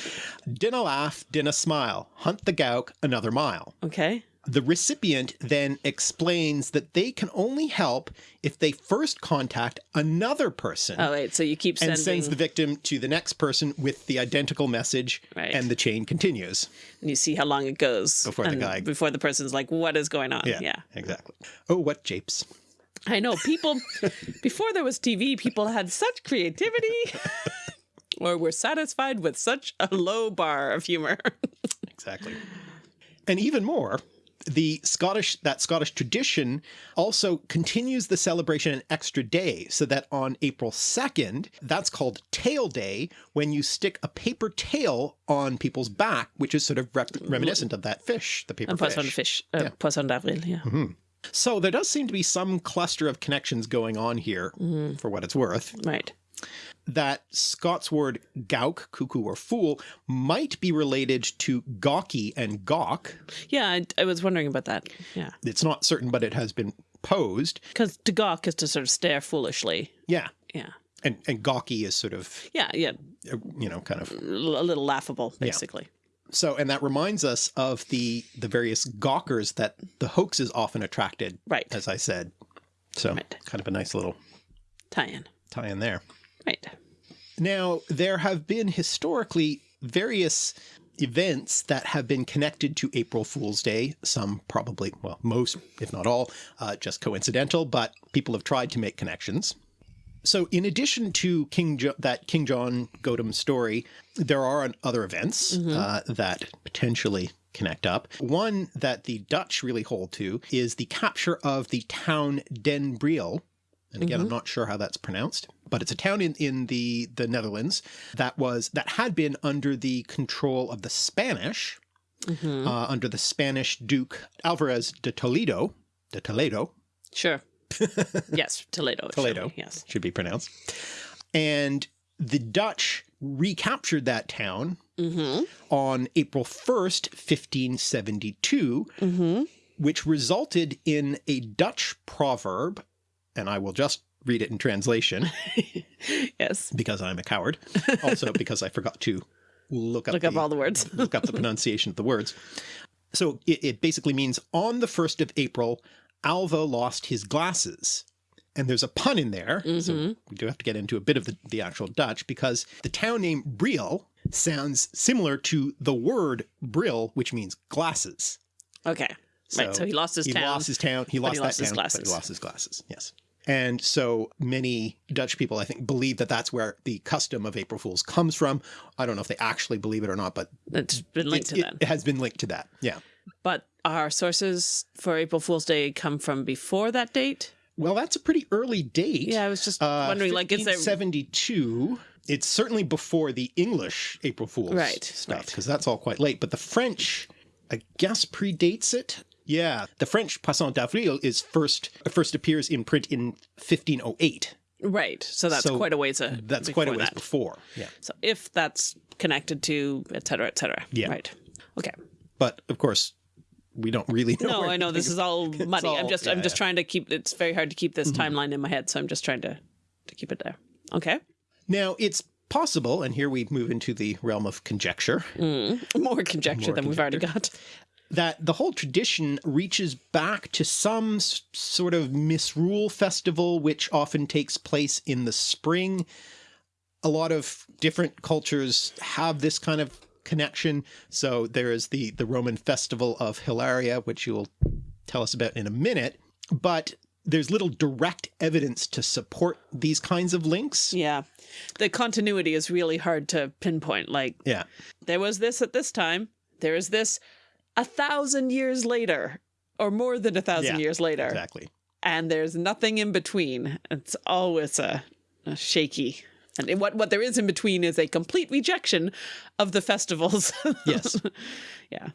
dinna laugh, dinna smile, hunt the gowk another mile. okay. The recipient then explains that they can only help if they first contact another person Oh, wait. So you keep sending. and sends the victim to the next person with the identical message, Right. and the chain continues. and you see how long it goes Before the guy- Before the person's like, "What is going on?" Yeah. exactly. Oh, what japes! I know people before there was TV, people had such creativity or were satisfied with such a low bar of humor. Exactly. And even more, the Scottish that Scottish tradition also continues the celebration an extra day, so that on April 2nd, that's called Tail Day, when you stick a paper tail on people's back, which is sort of reminiscent of that fish, the paper and Poisson fish. fish, uh, Poisson d'avril, yeah. So there does seem to be some cluster of connections going on here, for what it's worth. Right. That Scots word gowk, cuckoo or fool, might be related to gawky and gawk. Yeah, I, I was wondering about that. Yeah. It's not certain, but it has been posed. Because to gawk is to sort of stare foolishly. Yeah. Yeah. And, and gawky is sort of, Yeah, yeah. uh, you know, kind of. A little laughable, basically. So, and that reminds us of the the various gawkers that the hoax is often attracted, Right. as I said. So, Right. kind of a nice little Tie in. tie in there. Right. Now, there have been historically various events that have been connected to April Fool's Day. Some probably, well, most, if not all, uh, just coincidental, but people have tried to make connections. So, in addition to King jo- that King John Gotham story, there are other events uh, that potentially connect up. One that the Dutch really hold to is the capture of the town Den Briel. And again, I'm not sure how that's pronounced, but it's a town in, in the, the Netherlands that was that had been under the control of the Spanish, uh, under the Spanish Duke Alvarez de Toledo, de Toledo, Sure. yes, Toledo. it should Toledo, be, Yes. should be pronounced. And the Dutch recaptured that town Mm-hmm. on April 1st, 1572, Mm-hmm. which resulted in a Dutch proverb, and I will just read it in translation Yes. because I'm a coward. Also because I forgot to look up, Look up all the words. look up the pronunciation of the words. So it, it basically means on the 1st of April, Alva lost his glasses. And there's a pun in there. So mm-hmm. we do have to get into a bit of the, the actual Dutch because the town name Briel sounds similar to the word bril, which means glasses. Okay. right. So he lost his he town. He lost his town. He lost he that lost his town, but glasses. he lost his glasses. Yes. And so many Dutch people, I think, believe that that's where the custom of April Fools comes from. I don't know if they actually believe it or not, but It's been linked it's- to that. it has been linked to that. Yeah. But our sources for April Fool's Day come from before that date. Well, that's a pretty early date. Yeah, I was just Uh, wondering, like, is there 72. It's certainly before the English April Fools Right, stuff right. because that's all quite late. But the French, I guess, predates it. Yeah, the French Poisson d'Avril is first first appears in print in 1508. right? So that's So quite a ways. Uh, That's quite a before ways that. before. Yeah, So if that's connected to et cetera, et cetera. Yeah. Right. Okay. but of course, we don't really know. No, I know this is all muddy. I'm just yeah, I'm just yeah. Trying to keep it's very hard to keep this timeline in my head, so I'm just trying to to keep it there. Okay. Now, it's possible, and here we move into the realm of conjecture, Mm. More conjecture More than we've already got. That the whole tradition reaches back to some sort of misrule festival, which often takes place in the spring. A lot of different cultures have this kind of connection. So there is the, the Roman festival of Hilaria, which you'll tell us about in a minute. But there's little direct evidence to support these kinds of links. Yeah. The continuity is really hard to pinpoint. Like, Yeah. there was this at this time, there is this a thousand years later, or more than a thousand Yeah, years later. Exactly. and there's nothing in between. It's always a, a shaky. And what what there is in between is a complete rejection of the festivals. Yes. yeah.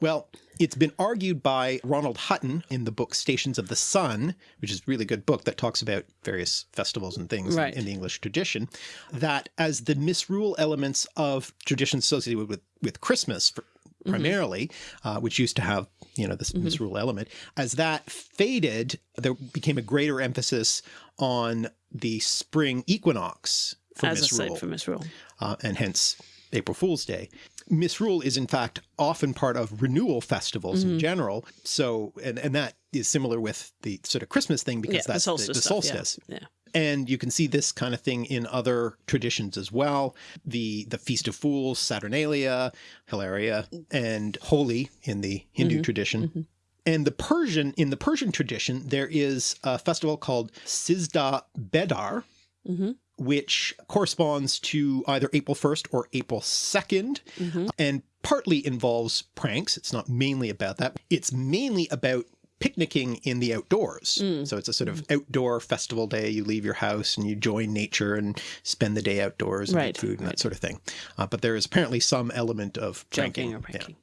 Well, it's been argued by Ronald Hutton in the book Stations of the Sun, which is a really good book that talks about various festivals and things in- in, the English tradition, that as the misrule elements of traditions associated with, with Christmas for, primarily, uh, which used to have, you know, this misrule element, as that faded, there became a greater emphasis on the spring equinox for As a misrule site for misrule. uh, and hence April Fool's Day. Misrule is in fact often part of renewal festivals Mm-hmm. in general. So, and, and that is similar with the sort of Christmas thing because Yeah, the that's solstice. the, the stuff, yeah. solstice. Yeah. And you can see this kind of thing in other traditions as well. The the Feast of Fools, Saturnalia, Hilaria, and Holi in the Hindu Mm-hmm. tradition. And the Persian, in the Persian tradition, there is a festival called Sizdah Bedar, Mhm. which corresponds to either April 1st or April 2nd, Mhm. and partly involves pranks. It's not mainly about that. It's mainly about picnicking in the outdoors. Mm. So it's a sort of outdoor festival day. You leave your house and you join nature and spend the day outdoors and Right, eat food and right. that sort of thing. Uh, but there is apparently some element of drinking. Joking or Yeah. pranking.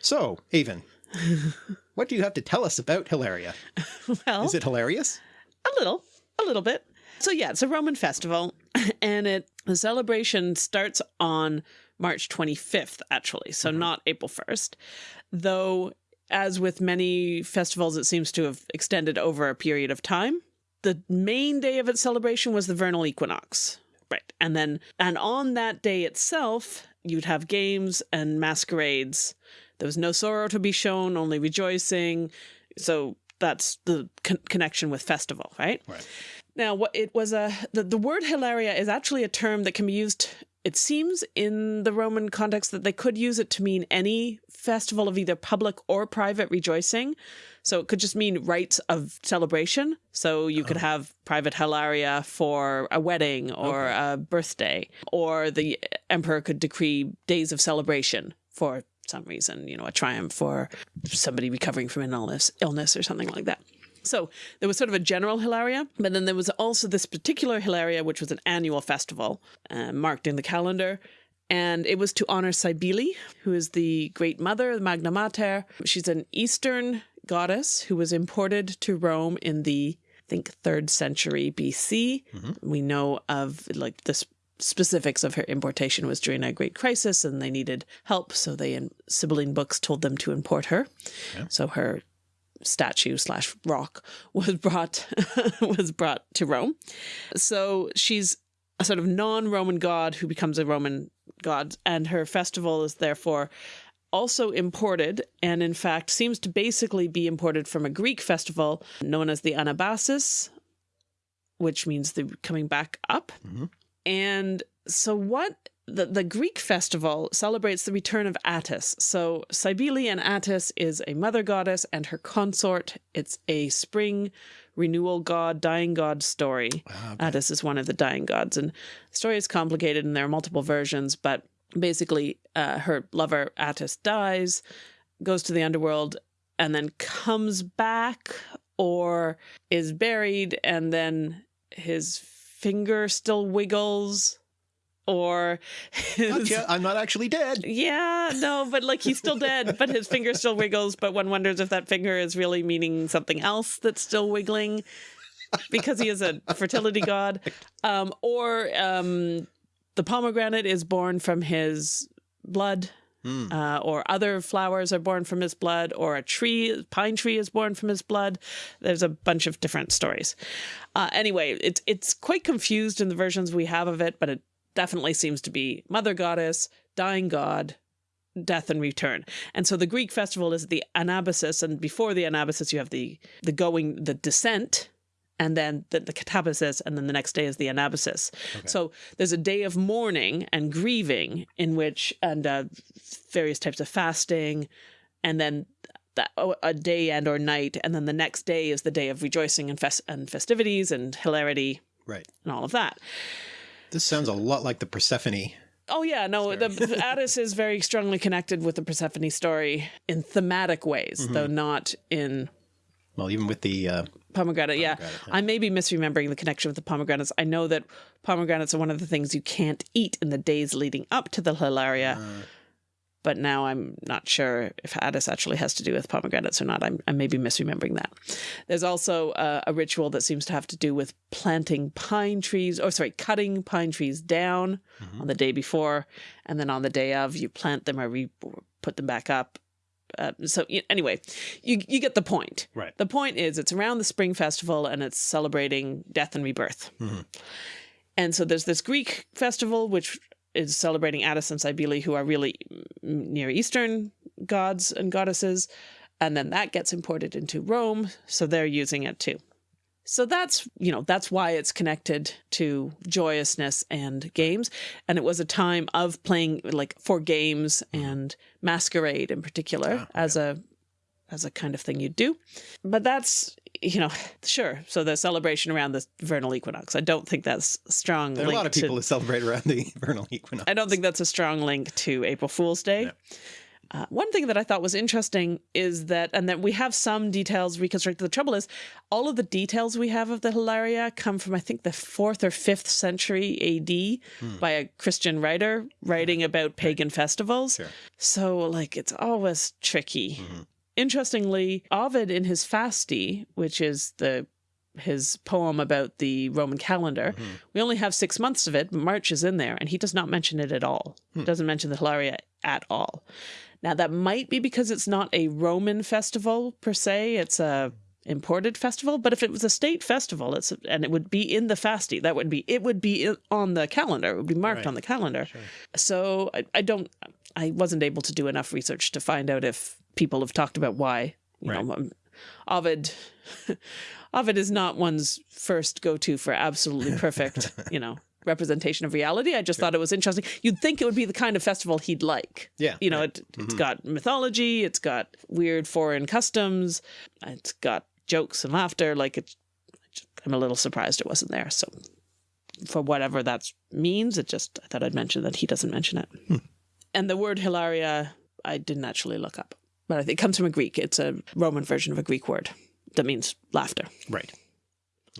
So, Avon, what do you have to tell us about Hilaria? Well, Is it hilarious? a little, a little bit. So yeah, it's a Roman festival, and it the celebration starts on March 25th, actually, so not April 1st. Though, as with many festivals, it seems to have extended over a period of time. The main day of its celebration was the vernal equinox, right? And then, and on that day itself, you'd have games and masquerades. There was no sorrow to be shown, only rejoicing. So that's the con- connection with festival, right? Right. Now, what it was a the, the word hilaria is actually a term that can be used. It seems in the Roman context that they could use it to mean any festival of either public or private rejoicing. So it could just mean rites of celebration. So you could oh. have private hilaria for a wedding or a birthday, or the emperor could decree days of celebration for some reason, you know, a triumph for somebody recovering from an illness, illness or something like that. So there was sort of a general Hilaria, but then there was also this particular Hilaria, which was an annual festival uh, marked in the calendar. And it was to honor Cybele, who is the great mother, the Magna Mater. She's an Eastern goddess who was imported to Rome in the, I think, third century BC. We know of like this specifics of her importation was during a great crisis and they needed help so they in sibylline books told them to import her so her statue slash rock was brought was brought to Rome. So she's a sort of non-Roman god who becomes a Roman god, and her festival is therefore also imported, and in fact seems to basically be imported from a Greek festival known as the Anabasis, which means the coming back up. Mhm. And so what the, the Greek festival celebrates the return of Attis. So Cybele and Attis is a mother goddess and her consort. It's a spring renewal god, dying god story. Ah, Attis is one of the dying gods. And the story is complicated and there are multiple versions, but basically uh, her lover Attis dies, goes to the underworld, and then comes back or is buried and then his finger still wiggles or his, Gotcha. I'm not actually dead. yeah, no, but like he's still dead, but his finger still wiggles. But one wonders if that finger is really meaning something else that's still wiggling because he is a fertility god. Um, or um, the pomegranate is born from his blood uh, or other flowers are born from his blood, or a tree, pine tree, is born from his blood. There's a bunch of different stories. Uh, anyway, it's it's quite confused in the versions we have of it, but it definitely seems to be mother goddess, dying god, death and return. And so the Greek festival is the Anabasis, and before the Anabasis, you have the the going, the descent, and then the, the catabasis, and then the next day is the anabasis. Okay. So there's a day of mourning and grieving in which, and uh, various types of fasting, and then that, a day and or night, and then the next day is the day of rejoicing and, fest and festivities and hilarity, right, and all of that. This sounds a lot like the Persephone Oh yeah, no, story. the Attis is very strongly connected with the Persephone story in thematic ways, mm -hmm. though not in well, even with the uh, pomegranate, yeah. yeah. I may be misremembering the connection with the pomegranates. I know that pomegranates are one of the things you can't eat in the days leading up to the Hilaria. Uh, but now I'm not sure if Attis actually has to do with pomegranates or not. I'm, I may be misremembering that. There's also uh, a ritual that seems to have to do with planting pine trees, or sorry, cutting pine trees down mm -hmm. on the day before, and then on the day of, you plant them or re put them back up uh, so anyway, you you get the point. Right. The point is, it's around the Spring Festival and it's celebrating death and rebirth. Mm -hmm. And so there's this Greek festival which is celebrating Attis and Cybele, who are really Near Eastern gods and goddesses, and then that gets imported into Rome, so they're using it too. So that's, you know, that's why it's connected to joyousness and games. And it was a time of playing like for games and masquerade in particular ah, as a as a kind of thing you do. But that's, you know, sure. So the celebration around the vernal equinox. I don't think that's strong. There are a lot of people to, who celebrate around the vernal equinox. I don't think that's a strong link to April Fool's Day. Uh, one thing that I thought was interesting is that, and that we have some details reconstructed. The trouble is, all of the details we have of the Hilaria come from, I think, the fourth or fifth century AD hmm. by a Christian writer writing about pagan festivals. Sure. So, like, it's always tricky. Mm -hmm. Interestingly, Ovid in his Fasti, which is the his poem about the Roman calendar. Mm -hmm. We only have six months of it. but March is in there, and he does not mention it at all. Hmm. Doesn't mention the Hilaria at all. Now that might be because it's not a Roman festival per se, it's a imported festival, but if it was a state festival, it's and it would be in the Fasti, that would be it would be on the calendar, it would be marked right. on the calendar. Sure. So I, I, don't I wasn't able to do enough research to find out if people have talked about why. You right. know, um, Ovid Ovid is not one's first go-to for absolutely perfect, you know, representation of reality. I just sure. thought it was interesting. You'd think it would be the kind of festival he'd like. Yeah. You know, right. it, has mm -hmm. got mythology, it's got weird foreign customs, it's got jokes and laughter. Like, it, I'm a little surprised it wasn't there. So, for whatever that means, it just, I thought I'd mention that he doesn't mention it. Hmm. And the word hilaria, I didn't actually look up, but I think it comes from a Greek. It's a Roman version of a Greek word that means laughter. Right.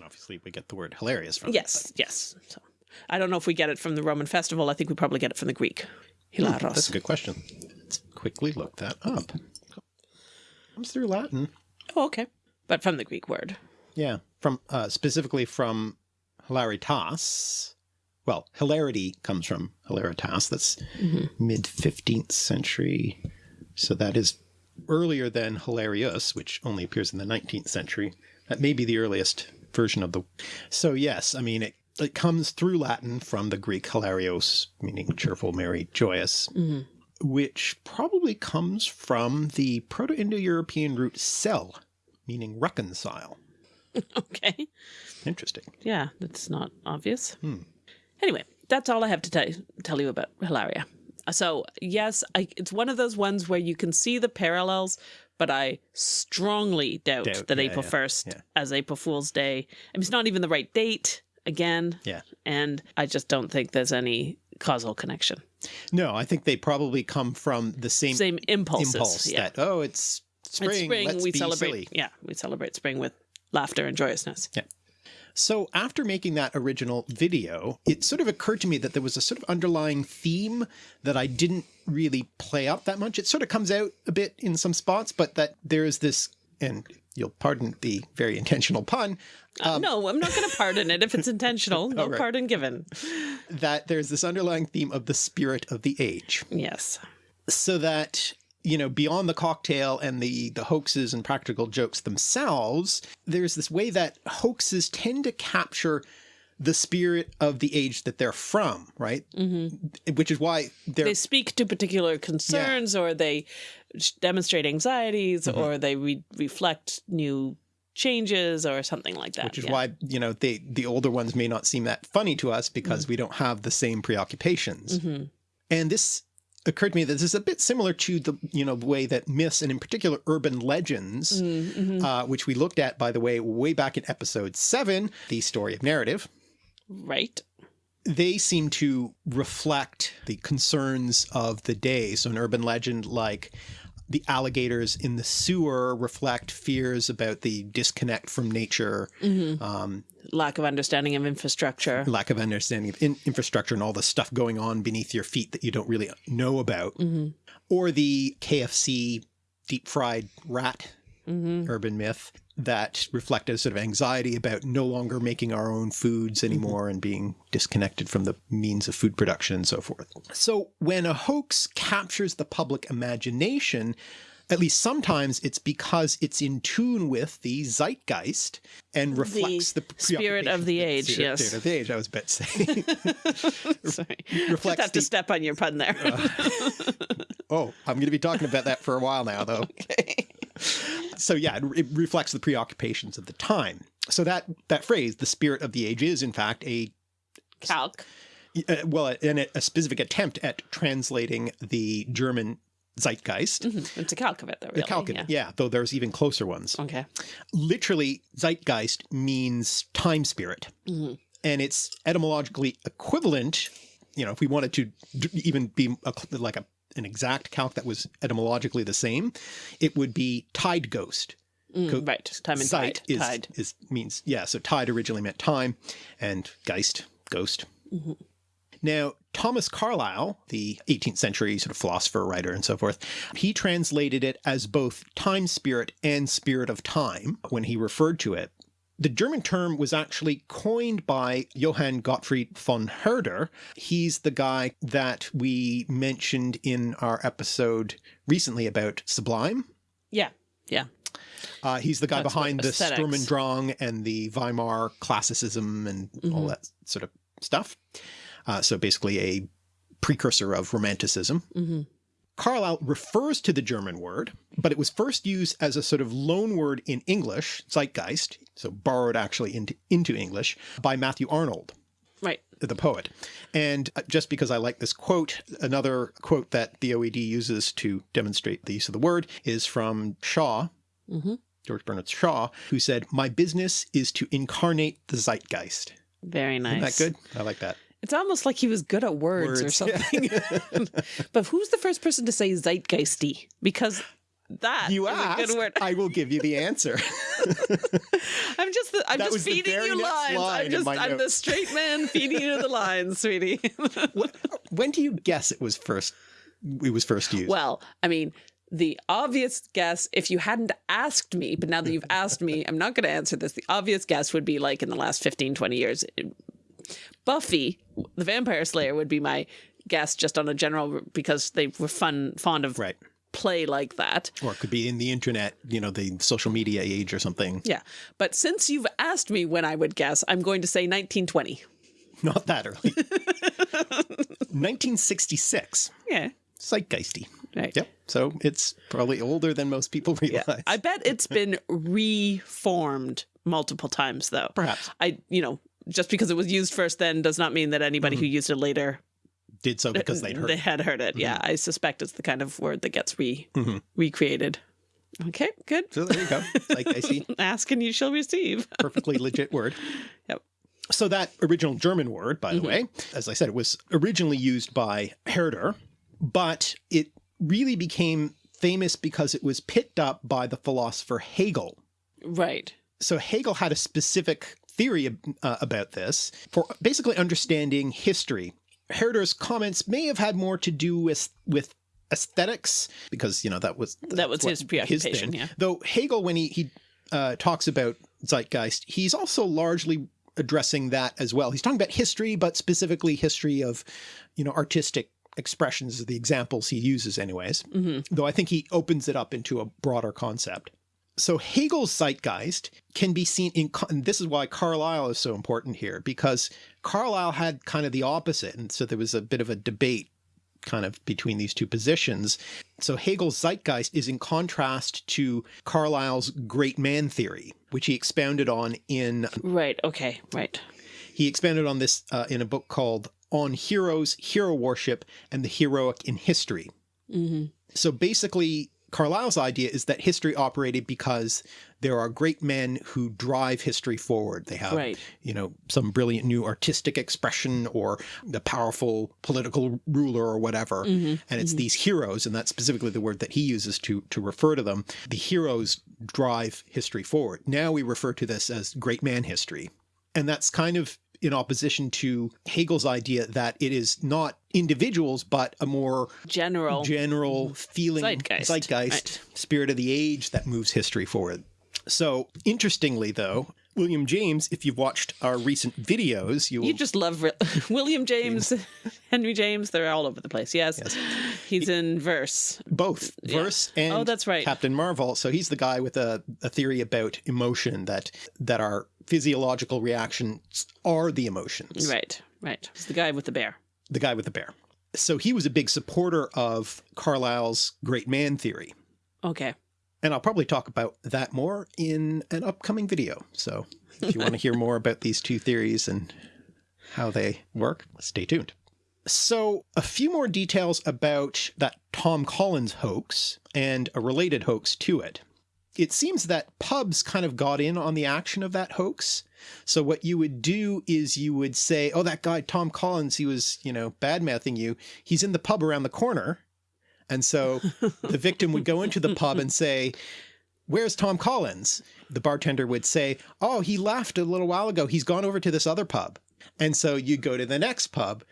obviously, we get the word hilarious from yes, it. Yes, yes. So. I don't know if we get it from the Roman festival. I think we probably get it from the Greek. Hilaros. Hmm, that's a good question. Let's quickly look that up. Comes through Latin. Oh, okay. But from the Greek word. Yeah. From uh, specifically from hilaritas. Well, hilarity comes from hilaritas. That's mm -hmm. mid 15th century. So that is earlier than hilarious, which only appears in the 19th century. That may be the earliest version of the. So yes, I mean, it it comes through Latin from the Greek hilarios, meaning cheerful, merry, joyous, mm -hmm. which probably comes from the Proto-Indo-European root sel, meaning reconcile. okay. Interesting. Yeah, that's not obvious. Hmm. Anyway, that's all I have to tell, tell you about Hilaria. So yes, I, it's one of those ones where you can see the parallels, but I strongly doubt, doubt that yeah, April yeah, 1st yeah. as April Fool's Day. I mean, it's not even the right date again. Yeah. And I just don't think there's any causal connection. No, I think they probably come from the same same impulses. Impulse yeah. that oh, it's spring. It's spring. Let's we celebrate. Silly. Yeah, we celebrate spring with laughter and joyousness. Yeah. So after making that original video, it sort of occurred to me that there was a sort of underlying theme that I didn't really play up that much. It sort of comes out a bit in some spots, but that there is this, and you'll pardon the very intentional pun. Uh, um, uh, no, I'm not going to pardon it if it's intentional. No right. pardon given. That there's this underlying theme of the spirit of the age. Yes. so that you know beyond the cocktail and the the hoaxes and practical jokes themselves there's this way that hoaxes tend to capture the spirit of the age that they're from right Mm-hmm. which is why they're They speak to particular concerns, or they demonstrate anxieties, Mm-hmm. or they re- reflect new changes, or something like that. which is yeah. why you know they the older ones may not seem that funny to us because we don't have the same preoccupations Mhm. and this occurred to me that this is a bit similar to the you know the way that myths and in particular urban legends Mhm. uh, which we looked at by the way way back in episode 7 the story of narrative Right. they seem to reflect the concerns of the day so an urban legend like the alligators in the sewer reflect fears about the disconnect from nature Mm-hmm. um, Lack of understanding of infrastructure. lack of understanding of in- infrastructure and all the stuff going on beneath your feet that you don't really know about, Mm-hmm. or the KFC deep fried rat Mm-hmm. urban myth that reflected a sort of anxiety about no longer making our own foods anymore and being disconnected from the means of food production and so forth. So when a hoax captures the public imagination, at least sometimes it's because it's in tune with the zeitgeist and reflects the, spirit of the age, preoccupation- yes. Spirit of the age, I was about to say. Sorry. Just reflects have to step on your pun there. Oh, I'm going to be talking about that for a while now, though. So yeah, it, it reflects the preoccupations of the time. So that that phrase, "the spirit of the age," is in fact a Calque. uh, well, and a, a specific attempt at translating the German zeitgeist. Mhm. It's a calque of it, though. Really. The Kalkin, Yeah. yeah, though there's even closer ones. Okay. Literally, zeitgeist means time spirit, Mhm. and it's etymologically equivalent. You know, if we wanted to even be a, like a an exact calque that was etymologically the same, it would be tide ghost. Mm, Co- right. Time and tide. is, tide. is means yeah. So tide originally meant time, and geist ghost. Mm-hmm. Now Thomas Carlyle, the 18th century sort of philosopher, writer, and so forth, he translated it as both time spirit and spirit of time when he referred to it. The German term was actually coined by Johann Gottfried von Herder. He's the guy that we mentioned in our episode recently about Sublime. Yeah. Yeah. Uh, he's the guy That's behind the. Sturm und Drang and the Weimar classicism and all Mhm. that sort of stuff. Uh, so basically a precursor of Romanticism. hmm Carlyle refers to the German word, but it was first used as a sort of loan word in English, Zeitgeist, so borrowed actually into, into English, by Matthew Arnold Right. the poet. And uh, just because I like this quote, another quote that the OED uses to demonstrate the use of the word is from Shaw, hmm George Bernard Shaw, who said, My business is to incarnate the zeitgeist. Very nice. Isn't that good? I like that. It's almost like he was good at words, or Words, something. but who's the first person to say zeitgeisty? Because that You is a asked, good word. I will give you the answer. I'm just the, I'm That just feeding you lines. line I'm just I'm the straight man feeding you the lines, sweetie. Uh, when do you guess it was first it was first used? well, I mean, the obvious guess, if you hadn't asked me, but now that you've asked me, I'm not going to answer this. The obvious guess would be like in the last 15, 20 years. Buffy, the Vampire Slayer, would be my guess just on a general because they were fun, fond of right. play like that. Or it could be in the internet, you know, the social media age or something. Yeah. But since you've asked me when I would guess, I'm going to say 1920. Not that early. 1966. Yeah. Zeitgeisty. Right. Yep. So it's probably older than most people realize. I bet it's been reformed multiple times, though. Perhaps I, you know, just because it was used first then does not mean that anybody who mm-hmm. used it later did so because they'd heard. they it. had heard it. Mm-hmm. Yeah, I suspect it's the kind of word that gets re Mhm. recreated. Okay, good. So there you go. Zeitgeisty. Ask and you shall receive. perfectly legit word. Yep. So that original German word, by the mm-hmm. way, as I said, it was originally used by Herder, but it really became famous because it was picked up by the philosopher Hegel. Right. So Hegel had a specific theory uh, about this for basically understanding history. Herder's comments may have had more to do with with aesthetics because you know that was That was his preoccupation, thing. yeah. Though Hegel, when he he uh, talks about zeitgeist, he's also largely addressing that as well. He's talking about history, but specifically history of you know artistic expressions the examples he uses anyways, though I think he opens it up into a broader concept. So Hegel's zeitgeist can be seen in, and this is why Carlyle is so important here, because Carlyle had kind of the opposite. And so there was a bit of a debate kind of between these two positions. So Hegel's zeitgeist is in contrast to Carlyle's great man theory, which he expounded on in, Right. Okay. Right. he expanded on this uh, in a book called On Heroes, Hero Worship, and the Heroic in History. hmm So basically, Carlyle's idea is that history operated because there are great men who drive history forward. They have, Right. you know, some brilliant new artistic expression or the powerful political ruler or whatever. hmm And it's these heroes, and that's specifically the word that he uses to to refer to them. The heroes drive history forward. Now we refer to this as great man history. And that's kind of in opposition to Hegel's idea that it is not individuals, but a more General. general feeling Zeitgeist, zeitgeist spirit of the age that moves history forward. So interestingly though, William James, if you've watched our recent videos, you you just love William James, Henry James. They're all over the place. Yes. He's in verse. both verse oh, and Oh, that's right. Captain Marvel. So he's the guy with a, a theory about emotion that that our physiological reactions are the emotions. Right. Right. He's the guy with the bear. The guy with the bear. So he was a big supporter of Carlyle's great man theory. Okay. And I'll probably talk about that more in an upcoming video. So if you want to hear more about these two theories and how they work, stay tuned. So a few more details about that Tom Collins hoax and a related hoax to it. It seems that pubs kind of got in on the action of that hoax. So what you would do is you would say, oh, that guy, Tom Collins, he was, you know, bad mouthing you. He's in the pub around the corner. And so the victim would go into the pub and say, Where's Tom Collins? The bartender would say, Oh, he left a little while ago. He's gone over to this other pub. And so you go to the next pub.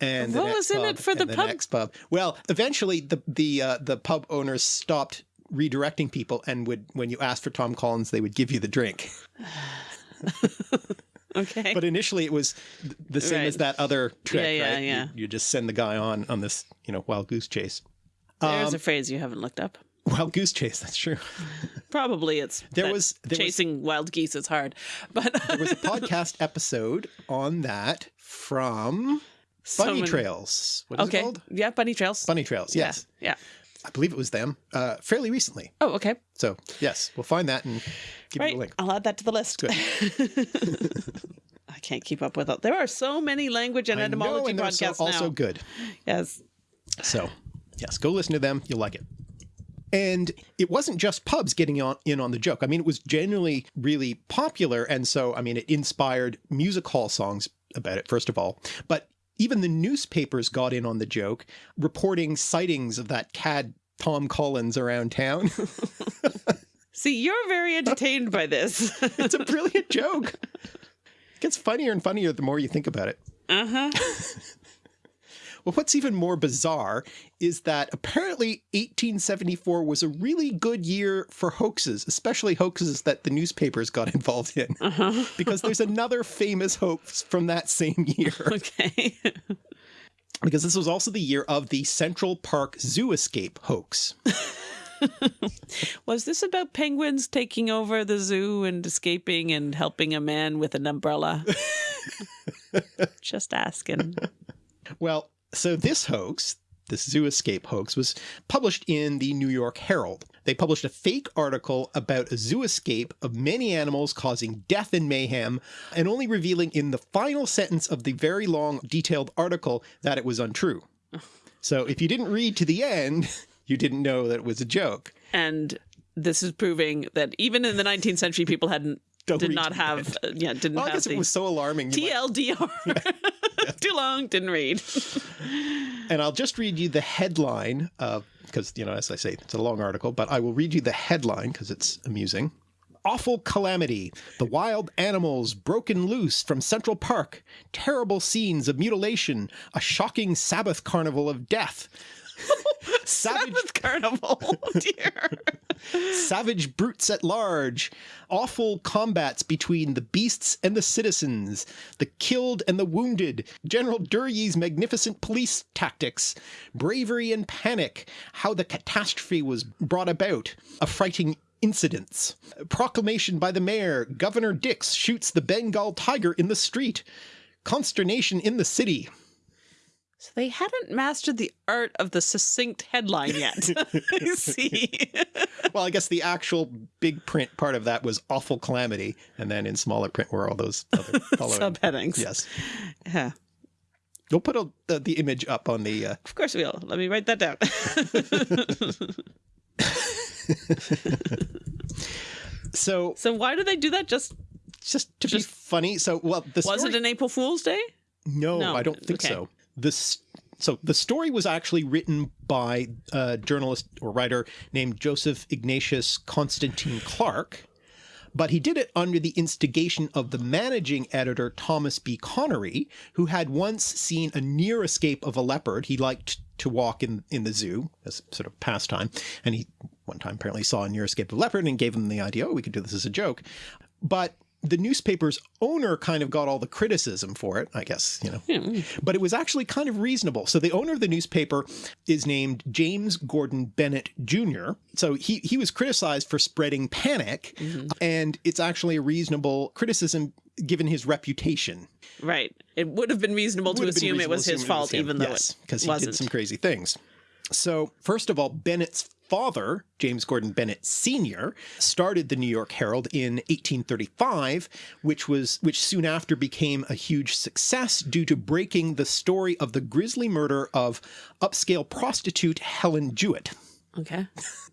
And the What next was in pub, it for the the pub? next pub. Well, eventually the the uh, the pub owners stopped redirecting people, and would when you asked for Tom Collins, they would give you the drink. Okay. But initially, it was the same as that other trick, Yeah, yeah, right? Yeah. You, just send the guy on on this, you know, wild goose chase. There's um, a phrase you haven't looked up. Wild goose chase. That's true. Probably it's There was- there was- chasing wild geese is hard, but There was a podcast episode on that from So Bunny many- Trails. What is Okay. it called? Yeah, bunny trails. Bunny Trails. Yeah, Yes, Yeah. I believe it was them. Uh, fairly recently. Oh, okay. So yes, we'll find that and give Right. you a link. I'll add that to the list. I can't keep up with it. There are so many language and I etymology know, and they're so, podcasts also now. good. Yes. So yes, go listen to them. You'll like it. And it wasn't just pubs getting on in on the joke. I mean, it was genuinely really popular, and so I mean, it inspired music hall songs about it first of all, but even the newspapers got in on the joke, reporting sightings of that cad Tom Collins around town. See, you're very entertained by this. it's a brilliant joke. It gets funnier and funnier the more you think about it. uh huh. Well, what's even more bizarre is that apparently 1874 was a really good year for hoaxes, especially hoaxes that the newspapers got involved in, Uh-huh. because there's another famous hoax from that same year. Okay. Because this was also the year of the Central Park Zoo escape hoax. Was this about penguins taking over the zoo and escaping and helping a man with an umbrella? Just asking. Well, so this hoax, this zoo escape hoax, was published in the New York Herald. They published a fake article about a zoo escape of many animals causing death and mayhem, and only revealing in the final sentence of the very long, detailed article that it was untrue. So if you didn't read to the end, you didn't know that it was a joke. And this is proving that even in the 19th century, people hadn't Don't did not have uh, yeah didn't Well, I have guess the it was so alarming. you might- TLDR. Too long, didn't read. And I'll just read you the headline, because, you know, as I say, it's a long article, but I will read you the headline because it's amusing. Awful calamity. The wild animals broken loose from Central Park. Terrible scenes of mutilation. A shocking Sabbath carnival of death. Savage, Sabbath carnival. Oh dear. Savage brutes at large, awful combats between the beasts and the citizens, the killed and the wounded, General Duryee's magnificent police tactics, bravery and panic, how the catastrophe was brought about, affrighting incidents, proclamation by the mayor, Governor Dix shoots the Bengal tiger in the street, consternation in the city. So they hadn't mastered the art of the succinct headline yet. I see. well, I guess the actual big print part of that was awful calamity, and then in smaller print were all those other subheadings. Yes. Yeah. We'll put a, the, the image up on the. Uh... Of course we will. Let me write that down. so. So why do they do that? Just. Just to just, be funny. So, well, the was story... it an April Fool's Day? No, no. I don't think okay. so. This so the story was actually written by a journalist or writer named Joseph Ignatius Constantine Clarke, but he did it under the instigation of the managing editor Thomas B. Connery, who had once seen a near escape of a leopard. He liked to walk in in the zoo as sort of pastime, and he one time apparently saw a near escape of a leopard and gave him the idea, oh, we could do this as a joke. But the newspaper's owner kind of got all the criticism for it, I guess, you know, yeah. but it was actually kind of reasonable. So the owner of the newspaper is named James Gordon Bennett Jr. So he, he was criticized for spreading panic mm -hmm. and it's actually a reasonable criticism given his reputation. Right. It would have been reasonable to assume it was his fault, even though yes, because he wasn't. did some crazy things. So first of all, Bennett's father, James Gordon Bennett Sr., started the New York Herald in 1835, which was which soon after became a huge success due to breaking the story of the grisly murder of upscale prostitute Helen Jewett. Okay.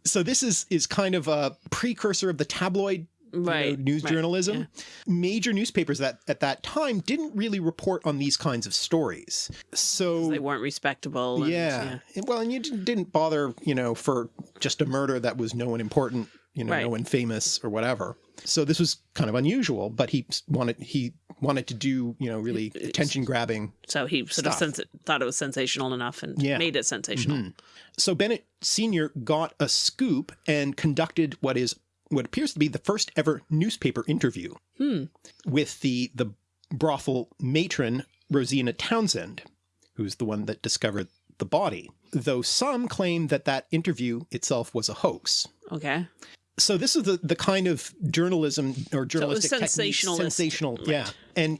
So this is is kind of a precursor of the tabloid right, you know, news right, journalism. Yeah. Major newspapers that at that time didn't really report on these kinds of stories. So they weren't respectable. And, yeah. yeah. Well, and you didn't bother, you know, for just a murder that was no one important, you know, right. no one famous or whatever. So this was kind of unusual, but he wanted he wanted to do, you know, really attention grabbing. So he sort stuff. of thought it was sensational enough and yeah. made it sensational. Mm -hmm. So Bennett Sr. got a scoop and conducted what is what appears to be the first ever newspaper interview hmm. with the, the brothel matron Rosina Townsend, who's the one that discovered the body, though some claim that that interview itself was a hoax. Okay. So this is the, the kind of journalism or journalistic so sensational, sensational, right. yeah. And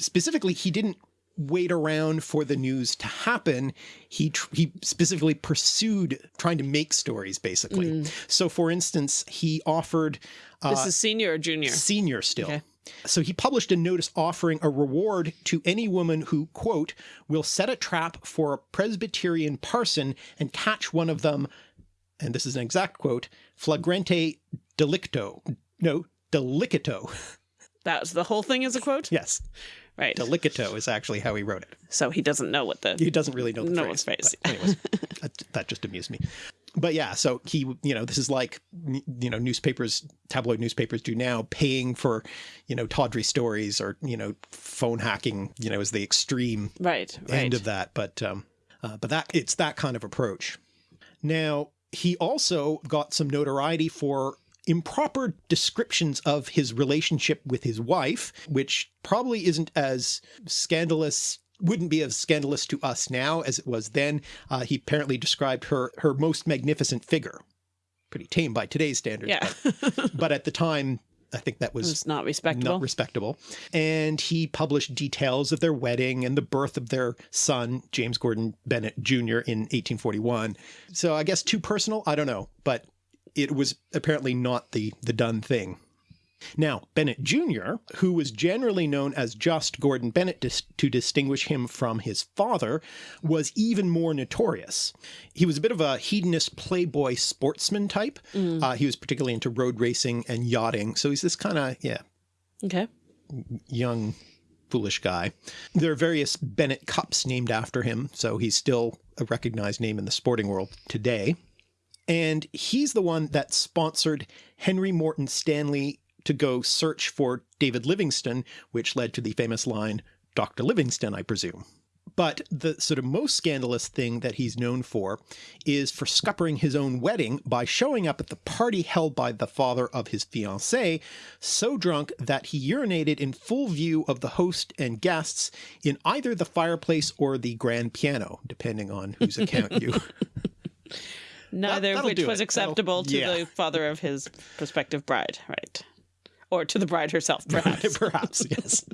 specifically, he didn't wait around for the news to happen. He he specifically pursued trying to make stories, basically. Mm. So, for instance, he offered. Uh, this is senior or junior? Senior still. Okay. So he published a notice offering a reward to any woman who, quote, will set a trap for a Presbyterian parson and catch one of them, and this is an exact quote, flagrante delicto. No, delicito. That's the whole thing is a quote? Yes. Right. Delicato is actually how he wrote it. So he doesn't know what the... He doesn't really know the know phrase. phrase. anyways, that, that just amused me. But yeah, so he, you know, this is like, you know, newspapers, tabloid newspapers do now paying for, you know, tawdry stories or, you know, phone hacking, you know, is the extreme right, end right. of that. But, um, uh, but that it's that kind of approach. Now, he also got some notoriety for improper descriptions of his relationship with his wife, which probably isn't as scandalous wouldn't be as scandalous to us now as it was then. Uh, he apparently described her her most magnificent figure. Pretty tame by today's standards. Yeah. but, but at the time, I think that was, was, not respectable. Not respectable. And he published details of their wedding and the birth of their son, James Gordon Bennett Jr. in 1841. So I guess too personal. I don't know, but it was apparently not the, the done thing. Now, Bennett Jr., who was generally known as just Gordon Bennett dis to distinguish him from his father, was even more notorious. He was a bit of a hedonist playboy sportsman type. Mm. Uh, he was particularly into road racing and yachting. So he's this kind of, yeah. Okay. Young, foolish guy. There are various Bennett Cups named after him, so he's still a recognized name in the sporting world today. And he's the one that sponsored Henry Morton Stanley to go search for David Livingstone, which led to the famous line, Dr. Livingstone, I presume. But the sort of most scandalous thing that he's known for is for scuppering his own wedding by showing up at the party held by the father of his fiancée, so drunk that he urinated in full view of the host and guests in either the fireplace or the grand piano, depending on whose account you. Neither of which was it. acceptable That'll- to yeah. the father of his prospective bride, right? Or to the bride herself, perhaps. Perhaps, yes.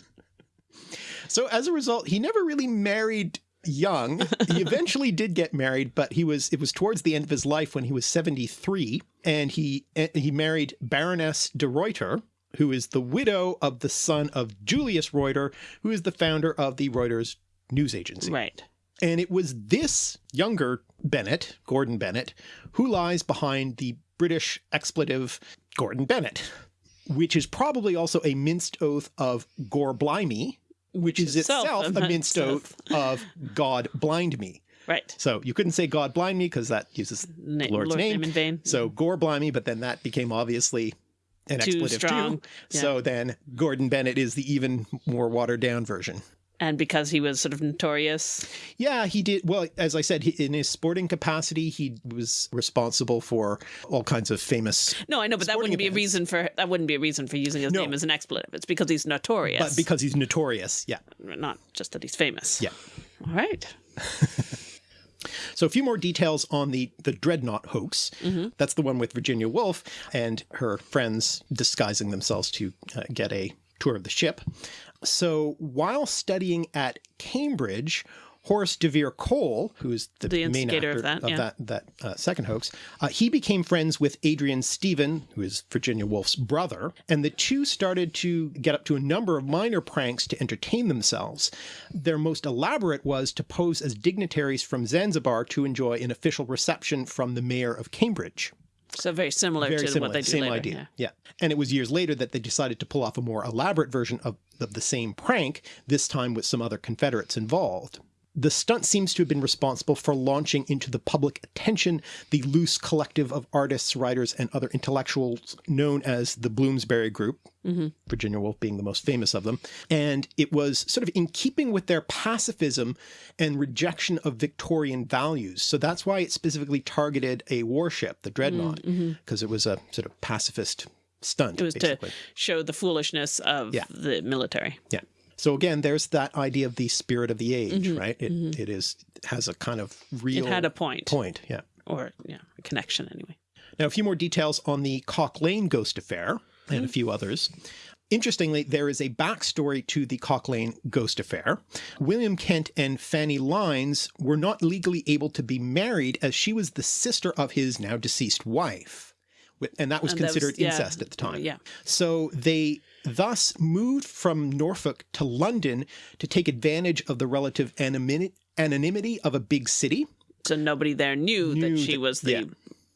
So as a result, he never really married young. He eventually did get married, but he was it was towards the end of his life when he was 73 and he he married Baroness de Reuter, who is the widow of the son of Julius Reuter, who is the founder of the Reuters news agency. right. And it was this younger Bennett, Gordon Bennett, who lies behind the British expletive Gordon Bennett, which is probably also a minced oath of Gore Blimey, which is itself itself a minced oath of God blind me. Right. So you couldn't say God blind me because that uses Na- the Lord's Lord's name. name in vain. So Gore blimey, but then that became obviously an Too expletive strong. too. Yeah. So then Gordon Bennett is the even more watered down version. And because he was sort of notorious. Yeah, he did. Well, as I said, he, in his sporting capacity, he was responsible for all kinds of famous. No, I know, but that wouldn't be a reason for that wouldn't be a reason for using his No. name as an expletive. It's because he's notorious. But because he's notorious, yeah, not just that he's famous. yeah. All right. So a few more details on the the dreadnought hoax. That's the one with Virginia Woolf and her friends disguising themselves to uh, get a tour of the ship. So while studying at Cambridge, Horace de Vere Cole, who is the, The main actor of that, yeah. that, that uh, second hoax, uh, he became friends with Adrian Stephen, who is Virginia Woolf's brother, and the two started to get up to a number of minor pranks to entertain themselves. Their most elaborate was to pose as dignitaries from Zanzibar to enjoy an official reception from the mayor of Cambridge. So very similar Very to similar, what they do same later. idea. Yeah. And it was years later that they decided to pull off a more elaborate version of, of the same prank, this time with some other Confederates involved. The stunt seems to have been responsible for launching into the public attention the loose collective of artists, writers, and other intellectuals known as the Bloomsbury Group, mm-hmm. Virginia Woolf being the most famous of them. And it was sort of in keeping with their pacifism and rejection of Victorian values. So that's why it specifically targeted a warship, the Dreadnought, mm, mm-hmm. because it was a sort of pacifist stunt. It was basically. to show the foolishness of Yeah. the military. Yeah. So again, there's that idea of the spirit of the age, Mm-hmm. right? It, it is has a kind of real It had a point, Point. Yeah. or yeah, a connection anyway. Now, a few more details on the Cock Lane ghost affair and a few others. Interestingly, there is a backstory to the Cock Lane ghost affair. William Kent and Fanny Lynes were not legally able to be married as she was the sister of his now deceased wife. And that was And that was- considered yeah, incest at the time. yeah. So they thus moved from Norfolk to London to take advantage of the relative anonymity, anonymity of a big city, So nobody there knew, Knew that she that- was the. yeah.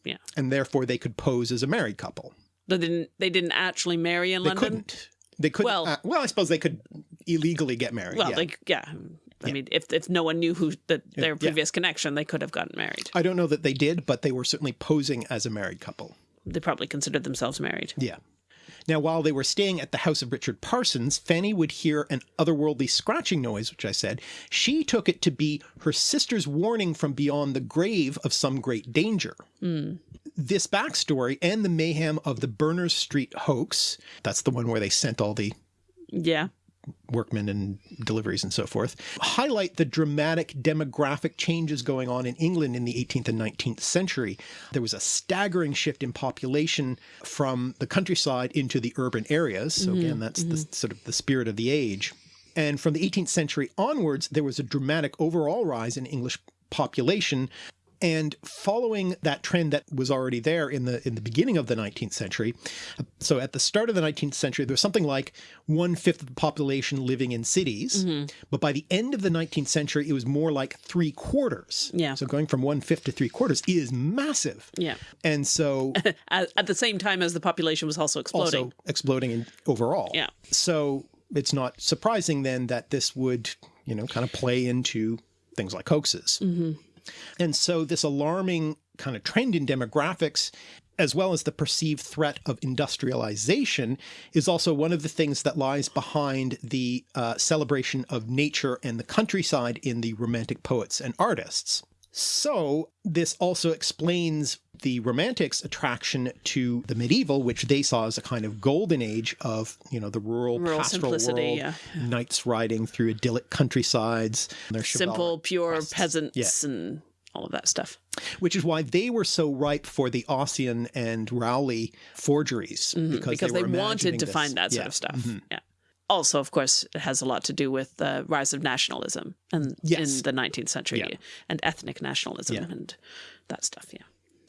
Yeah. and therefore they could pose as a married couple. They didn't. They didn't actually marry in They London. couldn't. They couldn't. Well- uh, well, I suppose they could illegally get married. Well, yeah. they yeah. I mean, if if no one knew who that their yeah. previous connection, they could have gotten married. I don't know that they did, but they were certainly posing as a married couple. They probably considered themselves married. Yeah. Now, while they were staying at the house of Richard Parsons, Fanny would hear an otherworldly scratching noise, which I said. She took it to be her sister's warning from beyond the grave of some great danger. Hmm. This backstory and the mayhem of the Berners Street hoax that's the one where they sent all the Yeah. Workmen and deliveries and so forth, highlight the dramatic demographic changes going on in England in the 18th and 19th century. There was a staggering shift in population from the countryside into the urban areas. So again, mm-hmm, that's the mm-hmm. sort of the spirit of the age. And from the 18th century onwards, there was a dramatic overall rise in English population. And following that trend that was already there in the in the beginning of the 19th century, so at the start of the 19th century, there was something like one fifth of the population living in cities. Mm-hmm. But by the end of the 19th century, it was more like three quarters. Yeah. So going from one fifth to three quarters is massive. Yeah. And so At, the same time as the population was also exploding. also exploding in overall. Yeah. So it's not surprising then that this would, you know, kind of play into things like hoaxes. Mm-hmm. And so this alarming kind of trend in demographics as well as the perceived threat of industrialization, is also one of the things that lies behind the uh, celebration of nature and the countryside in the Romantic poets and artists. So this also explains the Romantics' attraction to the medieval, which they saw as a kind of golden age of, you know, the rural, Rural pastoral simplicity, world, yeah. knights riding through idyllic countrysides, their Simple, pure peasants and all of that stuff. which is why they were so ripe for the Ossian and Rowley forgeries because, Mm-hmm. because they, were imagining wanted to this. find that sort of stuff. Mhm. Yeah. Also, of course, it has a lot to do with the rise of nationalism and Yes. in the 19th century Yeah. and ethnic nationalism Yeah. and that stuff. Yeah.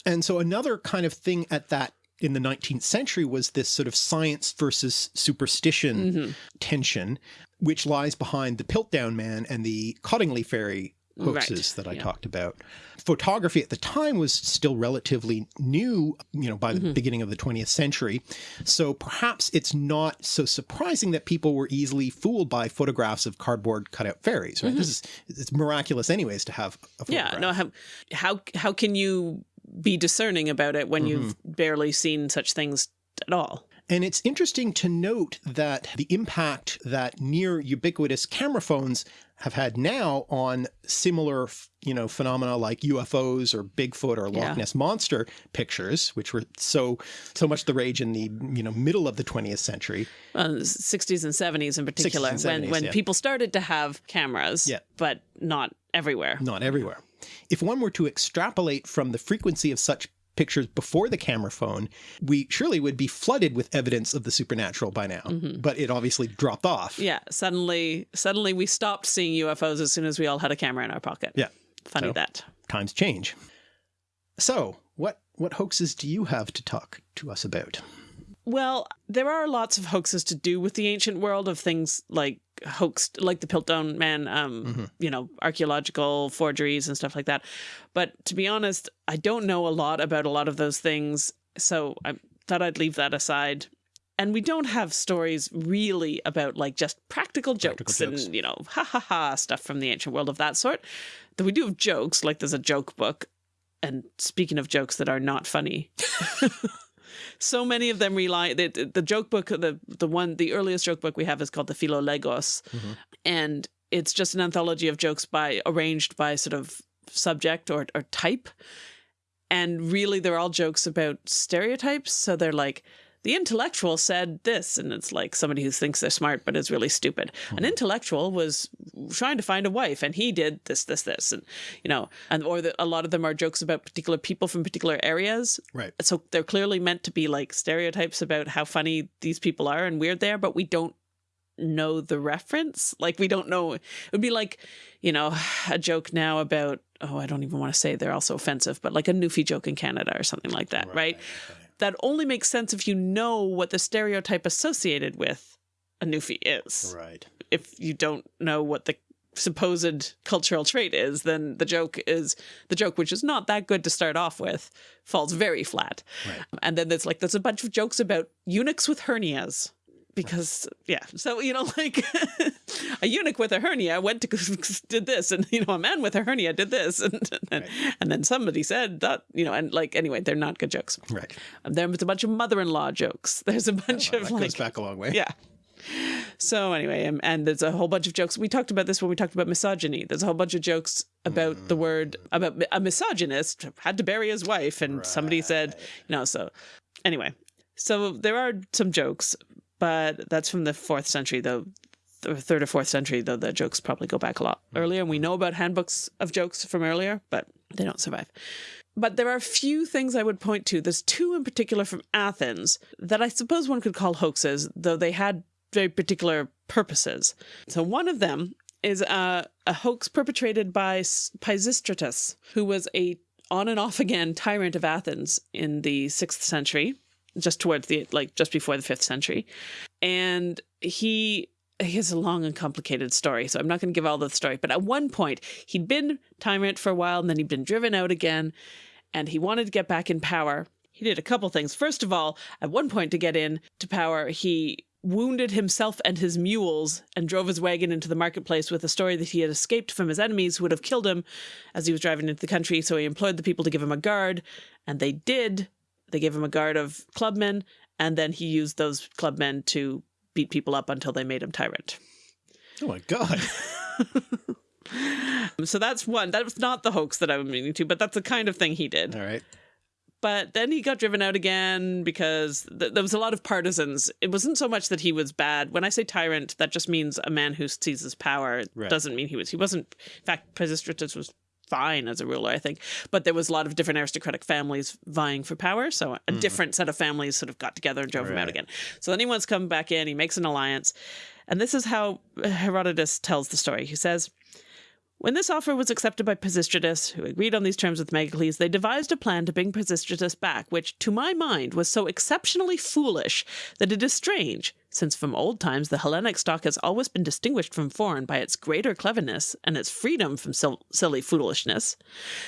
And so another kind of thing at that in the 19th century was this sort of science versus superstition Mm-hmm. tension, which lies behind the Piltdown Man and the Cottingley Fairy hoaxes Right, that I yeah. talked about. Photography at the time was still relatively new, you know, by the Mm-hmm. beginning of the 20th century. So perhaps it's not so surprising that people were easily fooled by photographs of cardboard cutout fairies, right? This is it's miraculous anyways to have a photograph. Mm-hmm. Yeah. No. How how how can you be discerning about it when you've Mm-hmm. barely seen such things at all? And it's interesting to note that the impact that near ubiquitous camera phones have had now on similar, you know, phenomena like UFOs or Bigfoot or Loch Yeah. Ness monster pictures, which were so so much the rage in the you know middle of the 20th century. uh, 60s and 70s in particular, when 70s, when yeah. people started to have cameras, Yeah. but not everywhere. not everywhere. If one were to extrapolate from the frequency of such pictures before the camera phone, we surely would be flooded with evidence of the supernatural by now. Mm-hmm. But it obviously dropped off. Yeah, suddenly suddenly we stopped seeing UFOs as soon as we all had a camera in our pocket. Yeah. Funny So- that. Times change. So, what what hoaxes do you have to talk to us about? Well, there are lots of hoaxes to do with the ancient world of things like hoaxed, like the Piltdown Man, um, Mm-hmm. you know, archaeological forgeries and stuff like that. But to be honest, I don't know a lot about a lot of those things, so I thought I'd leave that aside. And we don't have stories really about like just practical jokes, Practical jokes. and you know, ha ha ha stuff from the ancient world of that sort. Though we do have jokes, like there's a joke book. And speaking of jokes that are not funny, so many of them rely the, the, joke book the the one the earliest joke book we have is called the Philogelos mm-hmm. and it's just an anthology of jokes by arranged by sort of subject or, or type. And really they're all jokes about stereotypes. So they're like the intellectual said this and it's like somebody who thinks they're smart but is really stupid an hmm. intellectual was trying to find a wife and he did this this this and you know and or the, a lot of them are jokes about particular people from particular areas Right. so they're clearly meant to be like stereotypes about how funny these people are and weird they are, but we don't know the reference. Like we don't know. It would be like, you know, a joke now about oh, I don't even want to say they're also offensive, but like a Newfie joke in Canada or something like that, right? That only makes sense if you know what the stereotype associated with a Newfie is. Right. If you don't know what the supposed cultural trait is, then the joke is the joke, which is not that good to start off with, falls very flat. Right. And then there's like there's a bunch of jokes about eunuchs with hernias. Because yeah, so you know, like a eunuch with a hernia went to did this, and you know, a man with a hernia did this, and and, and then somebody said that, you know, and like anyway, they're not good jokes. Right. And there's a bunch of mother-in-law jokes. There's a bunch That of goes like back a long way. yeah. So anyway, and, and there's a whole bunch of jokes. We talked about this when we talked about misogyny. There's a whole bunch of jokes about the mm. word about a misogynist had to bury his wife, and somebody said, you know. So anyway, so there are some jokes, but that's from the fourth century, though. The third or fourth century, though the jokes probably go back a lot mm. earlier. And we know about handbooks of jokes from earlier, but they don't survive. But there are a few things I would point to. There's two in particular from Athens that I suppose one could call hoaxes, though they had very particular purposes. So one of them is a, a hoax perpetrated by Pisistratus, who was a on and off again tyrant of Athens in the sixth century, just towards the like just before the fifth century, and he. He has a long and complicated story, so I'm not going to give all the story. But at one point, he'd been tyrant for a while, and then he'd been driven out again, and he wanted to get back in power. He did a couple things. First of all, at one point to get in to power, he wounded himself and his mules and drove his wagon into the marketplace with a story that he had escaped from his enemies who would have killed him as he was driving into the country. So he employed the people to give him a guard, and they did. They gave him a guard of clubmen, and then he used those clubmen to beat people up until they made him tyrant. Oh my god. so that's one. That was not the hoax that I was meaning to, but that's the kind of thing he did. All right. But then he got driven out again because th there was a lot of partisans. It wasn't so much that he was bad. When I say tyrant, that just means a man who seizes power. It Right. doesn't mean he was. He wasn't. In fact, Pisistratus was fine as a ruler, I think. But there was a lot of different aristocratic families vying for power. So a mm-hmm. different set of families sort of got together and drove him out again. So then he wants to come back in. He makes an alliance. And this is how Herodotus tells the story. He says, when this offer was accepted by Pisistratus, who agreed on these terms with Megacles, they devised a plan to bring Pisistratus back, which, to my mind, was so exceptionally foolish that it is strange, since from old times the Hellenic stock has always been distinguished from foreign by its greater cleverness and its freedom from sil- silly foolishness,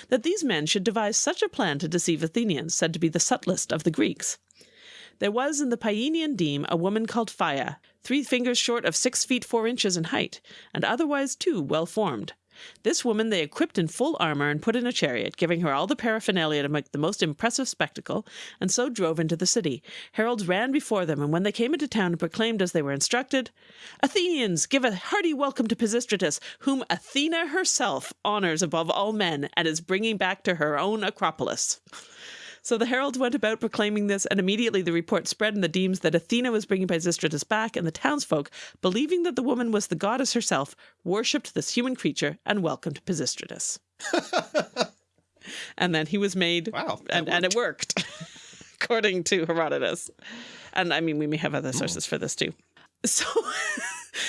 that these men should devise such a plan to deceive Athenians, said to be the subtlest of the Greeks. There was in the Paeanian deme a woman called Phaia, three fingers short of six feet four inches in height, and otherwise too well formed. This woman they equipped in full armor and put in a chariot, giving her all the paraphernalia to make the most impressive spectacle, and so drove into the city. Heralds ran before them, and when they came into town and proclaimed as they were instructed, Athenians, give a hearty welcome to Pisistratus, whom Athena herself honors above all men, and is bringing back to her own Acropolis. So the heralds went about proclaiming this, and immediately the report spread in the demes that Athena was bringing Pisistratus back, and the townsfolk, believing that the woman was the goddess herself, worshipped this human creature and welcomed Pisistratus. and then he was made, Wow, and, and it worked, according to Herodotus. And I mean, we may have other hmm. sources for this too. So,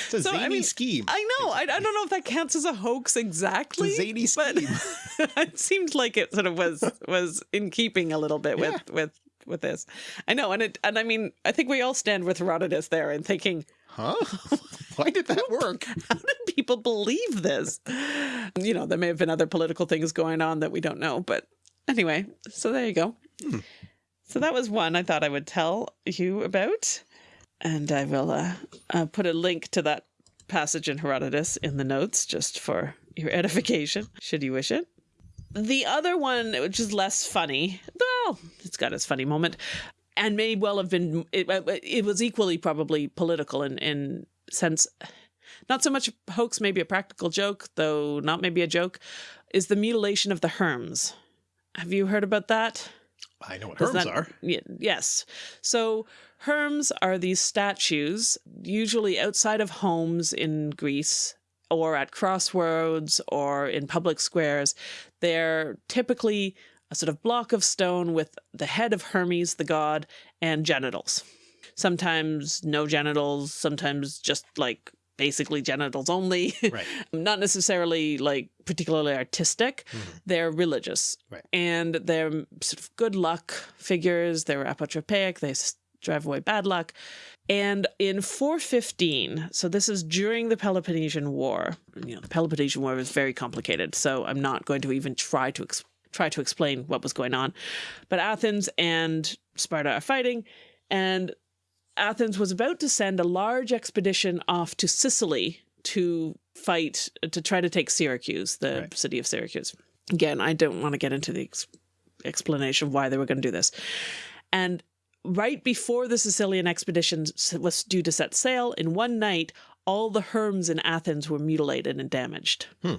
It's a So, I zany mean, scheme. I know, I, I don't know if that counts as a hoax exactly. It's a zany but scheme. it seemed like it sort of was was in keeping a little bit with Yeah. with with this. I know, and it and I mean, I think we all stand with Herodotus there and thinking, Huh? Why did that work? how did people believe this? You know, there may have been other political things going on that we don't know, but anyway, so there you go. Hmm. So that was one I thought I would tell you about, and I will uh, uh, put a link to that passage in Herodotus in the notes just for your edification, should you wish it. The other one, which is less funny, well, it's got its funny moment, and may well have been. It, it was equally probably political in in sense. Not so much a hoax, maybe a practical joke, though not maybe a joke, is the mutilation of the Herms. Have you heard about that? I know what Does herms that- are. Ye- yes. So herms are these statues, usually outside of homes in Greece or at crossroads or in public squares. They're typically a sort of block of stone with the head of Hermes, the god, and genitals. Sometimes no genitals, sometimes just like basically genitals only. Right. Not necessarily like particularly artistic. Mm-hmm. They're religious. Right. And they're sort of good luck figures. They're apotropaic. They drive away bad luck. And in 415, so this is during the Peloponnesian War. You know, the Peloponnesian War was very complicated, so I'm not going to even try to try to explain what was going on. But Athens and Sparta are fighting, and Athens was about to send a large expedition off to Sicily to fight to try to take Syracuse, the Right. city of Syracuse. Again, I don't want to get into the ex- explanation of why they were going to do this. And right before the Sicilian expedition was due to set sail, in one night, all the Herms in Athens were mutilated and damaged. Hmm.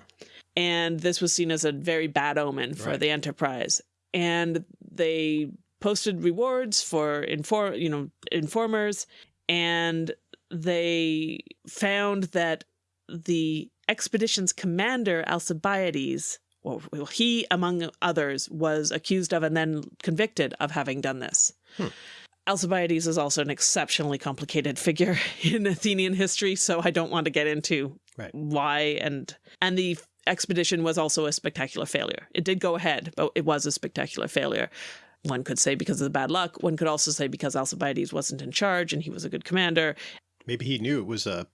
And this was seen as a very bad omen for Right. the enterprise. And they posted rewards for inform, you know, informers, and they found that the expedition's commander Alcibiades, well, he among others, was accused of and then convicted of having done this. Hmm. Alcibiades is also an exceptionally complicated figure in Athenian history, so I don't want to get into Right. why and and the expedition was also a spectacular failure. It did go ahead, but it was a spectacular failure. One could say because of the bad luck. One could also say because Alcibiades wasn't in charge and he was a good commander. Maybe he knew it was a.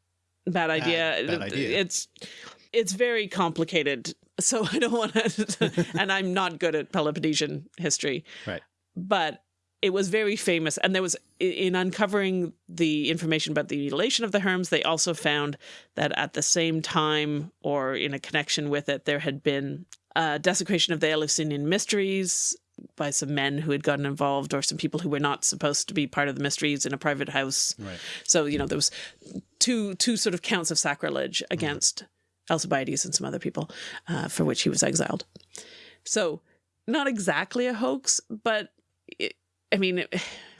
Bad idea. bad idea. It's it's very complicated. So I don't want to, and I'm not good at Peloponnesian history. Right. But it was very famous, and there was in uncovering the information about the mutilation of the Herms. They also found that at the same time, or in a connection with it, there had been uh, desecration of the Eleusinian mysteries by some men who had gotten involved or some people who were not supposed to be part of the mysteries in a private house. Right. So, you know, there was two two sort of counts of sacrilege against Alcibiades and some other people uh, for which he was exiled. So, not exactly a hoax, but it, I mean, it,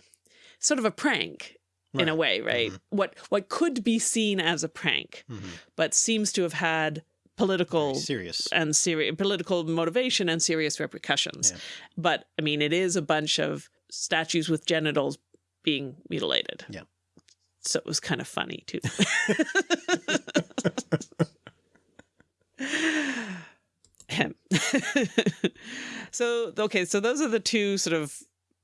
sort of a prank in a Right. way, right? What what could be seen as a prank, Mhm. but seems to have had political Very serious. and serious political motivation and serious repercussions. Yeah. But I mean, it is a bunch of statues with genitals being mutilated. Yeah. So it was kind of funny too. So okay, so those are the two sort of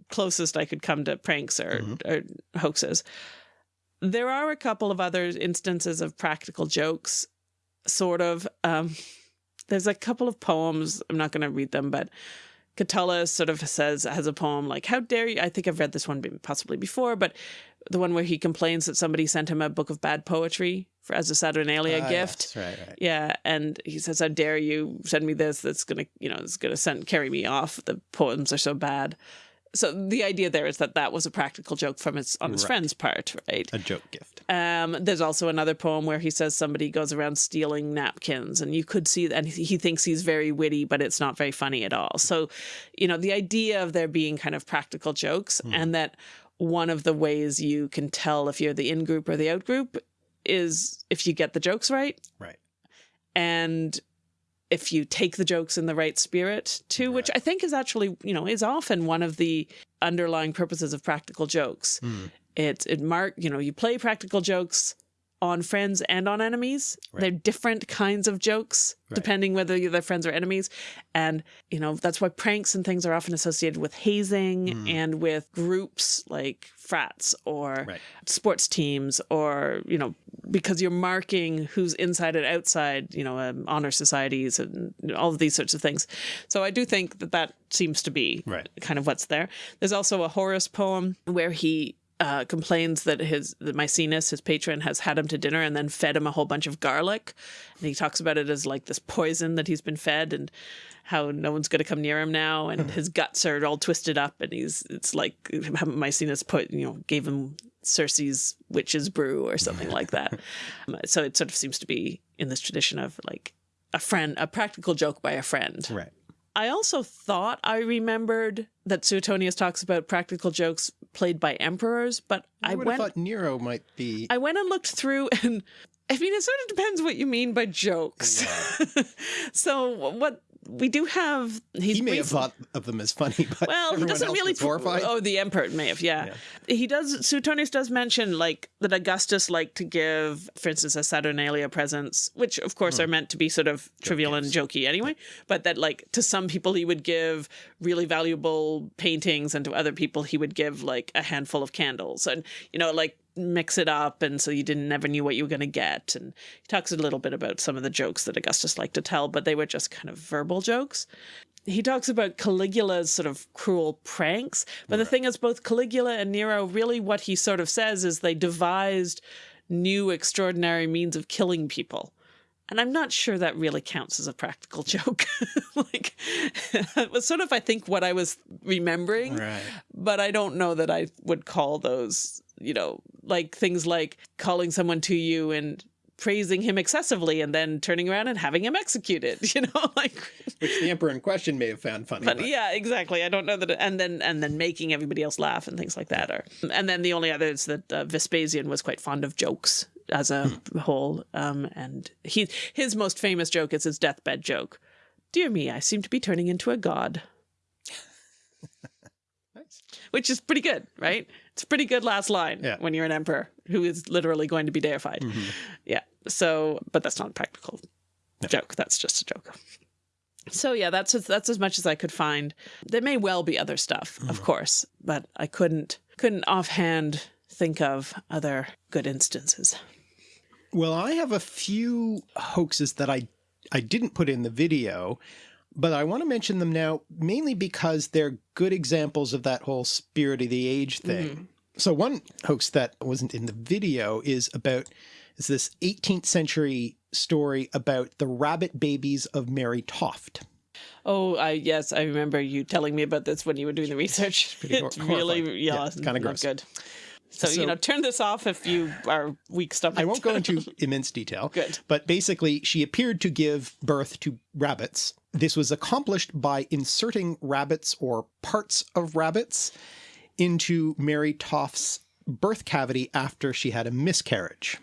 closest I could come to pranks or, or hoaxes. There are a couple of other instances of practical jokes, sort of. Um, there's a couple of poems. I'm not going to read them, but Catullus sort of says has a poem like "How dare you?" I think I've read this one possibly before, but the one where he complains that somebody sent him a book of bad poetry for as a Saturnalia Ah, gift. yes, Right, right. Yeah, and he says, "How dare you send me this? That's gonna, you know, it's gonna send carry me off. The poems are so bad." So the idea there is that that was a practical joke from his on his Right. friend's part, right? A joke gift. Um, there's also another poem where he says somebody goes around stealing napkins, and you could see, and he he thinks he's very witty, but it's not very funny at all. So, you know, the idea of there being kind of practical jokes, and that one of the ways you can tell if you're the in group or the out group is if you get the jokes right, Right. and if you take the jokes in the right spirit too, which I think is actually, you know, is often one of the underlying purposes of practical jokes. Mm. It it mark, you know, you play practical jokes on friends and on enemies. Right. They're different kinds of jokes Right. depending whether you're their friends or enemies. And, you know, that's why pranks and things are often associated with hazing Mm. and with groups like frats or Right. sports teams or, you know, because you're marking who's inside and outside, you know, um, honor societies and all of these sorts of things. So I do think that that seems to be Right. kind of what's there. There's also a Horace poem where he uh, complains that his that Maecenas, his patron, has had him to dinner and then fed him a whole bunch of garlic, and he talks about it as like this poison that he's been fed and how no one's going to come near him now, and his guts are all twisted up, and he's it's like Maecenas put you know gave him Circe's witch's brew or something like that. Um, so it sort of seems to be in this tradition of like a friend, a practical joke by a friend. Right. I also thought I remembered that Suetonius talks about practical jokes played by emperors, but I, went thought Nero might be. I went and looked through and I mean it sort of depends what you mean by jokes. so what we do have he's he may have thought of them as funny, but well, he doesn't really. horrified. Oh, the emperor may have. Yeah. he does. Suetonius does mention like that Augustus liked to give, for instance, a Saturnalia presents, which of course hmm. are meant to be sort of trivial and jokey anyway. But that like to some people he would give really valuable paintings, and to other people he would give like a handful of candles, and you know like mix it up and so you didn't never knew what you were going to get and he talks a little bit about some of the jokes that augustus liked to tell but they were just kind of verbal jokes he talks about Caligula's sort of cruel pranks. But the thing is, both Caligula and Nero, really what he sort of says is they devised new extraordinary means of killing people. And I'm not sure that really counts as a practical joke. like, it was sort of, I think, what I was remembering Right. but I don't know that I would call those, you know, like things like calling someone to you and praising him excessively and then turning around and having him executed, you know, like Which the emperor in question may have found funny. but but- yeah, exactly. I don't know that and then and then making everybody else laugh and things like that are and then the only other is that uh, Vespasian was quite fond of jokes as a whole um and he his most famous joke is his deathbed joke. Dear me, I seem to be turning into a god. Nice. which is pretty good, right? It's a pretty good last line Yeah. when you're an emperor who is literally going to be deified. Mm-hmm. Yeah. So, but that's not a practical joke. That's just a joke. So yeah, that's as, that's as much as I could find. There may well be other stuff, of mm-hmm. course, but I couldn't couldn't offhand think of other good instances. Well, I have a few hoaxes that I I didn't put in the video, but I want to mention them now mainly because they're good examples of that whole spirit of the age thing. Mm-hmm. So one hoax that wasn't in the video is about is this 18th century story about the rabbit babies of Mary Toft. Oh, I yes, I remember you telling me about this when you were doing the research. hor- It's really, yeah, Yeah, it's kinda not gross. good. So, So- you know, turn this off if you are weak stomached. I won't go into immense detail. Good. But basically, she appeared to give birth to rabbits. This was accomplished by inserting rabbits or parts of rabbits into Mary Toft's birth cavity after she had a miscarriage.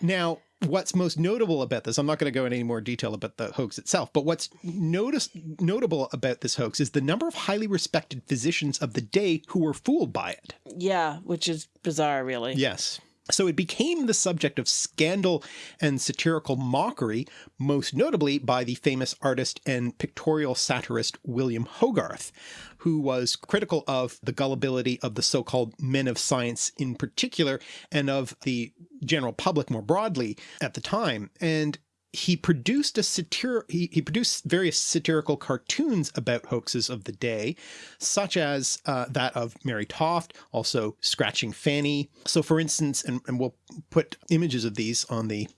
Now, what's most notable about this, I'm not going to go into any more detail about the hoax itself, but what's notice, notable about this hoax is the number of highly respected physicians of the day who were fooled by it. yeah, which is bizarre, really. Yes. So it became the subject of scandal and satirical mockery, most notably by the famous artist and pictorial satirist William Hogarth, who was critical of the gullibility of the so-called men of science in particular, and of the general public more broadly at the time. And he produced a satir he, he produced various satirical cartoons about hoaxes of the day, such as uh, that of Mary Toft, also Scratching Fanny. So for instance, and, and we'll put images of these on the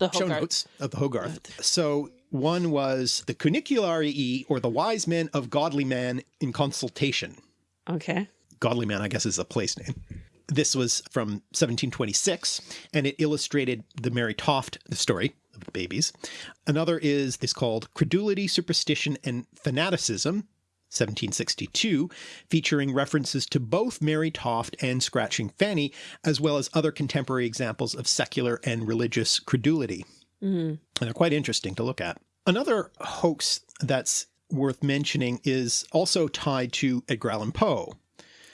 The show notes of the Hogarth. So one was the Cunicularii, or the wise men of Godliman in consultation. Okay. Godliman, I guess, is a place name. This was from 1726, and it illustrated the Mary Toft story babies. Another is this called Credulity, Superstition, and Fanaticism, 1762, featuring references to both Mary Toft and Scratching Fanny, as well as other contemporary examples of secular and religious credulity. Mm-hmm. And they're quite interesting to look at. Another hoax that's worth mentioning is also tied to Edgar Allan Poe.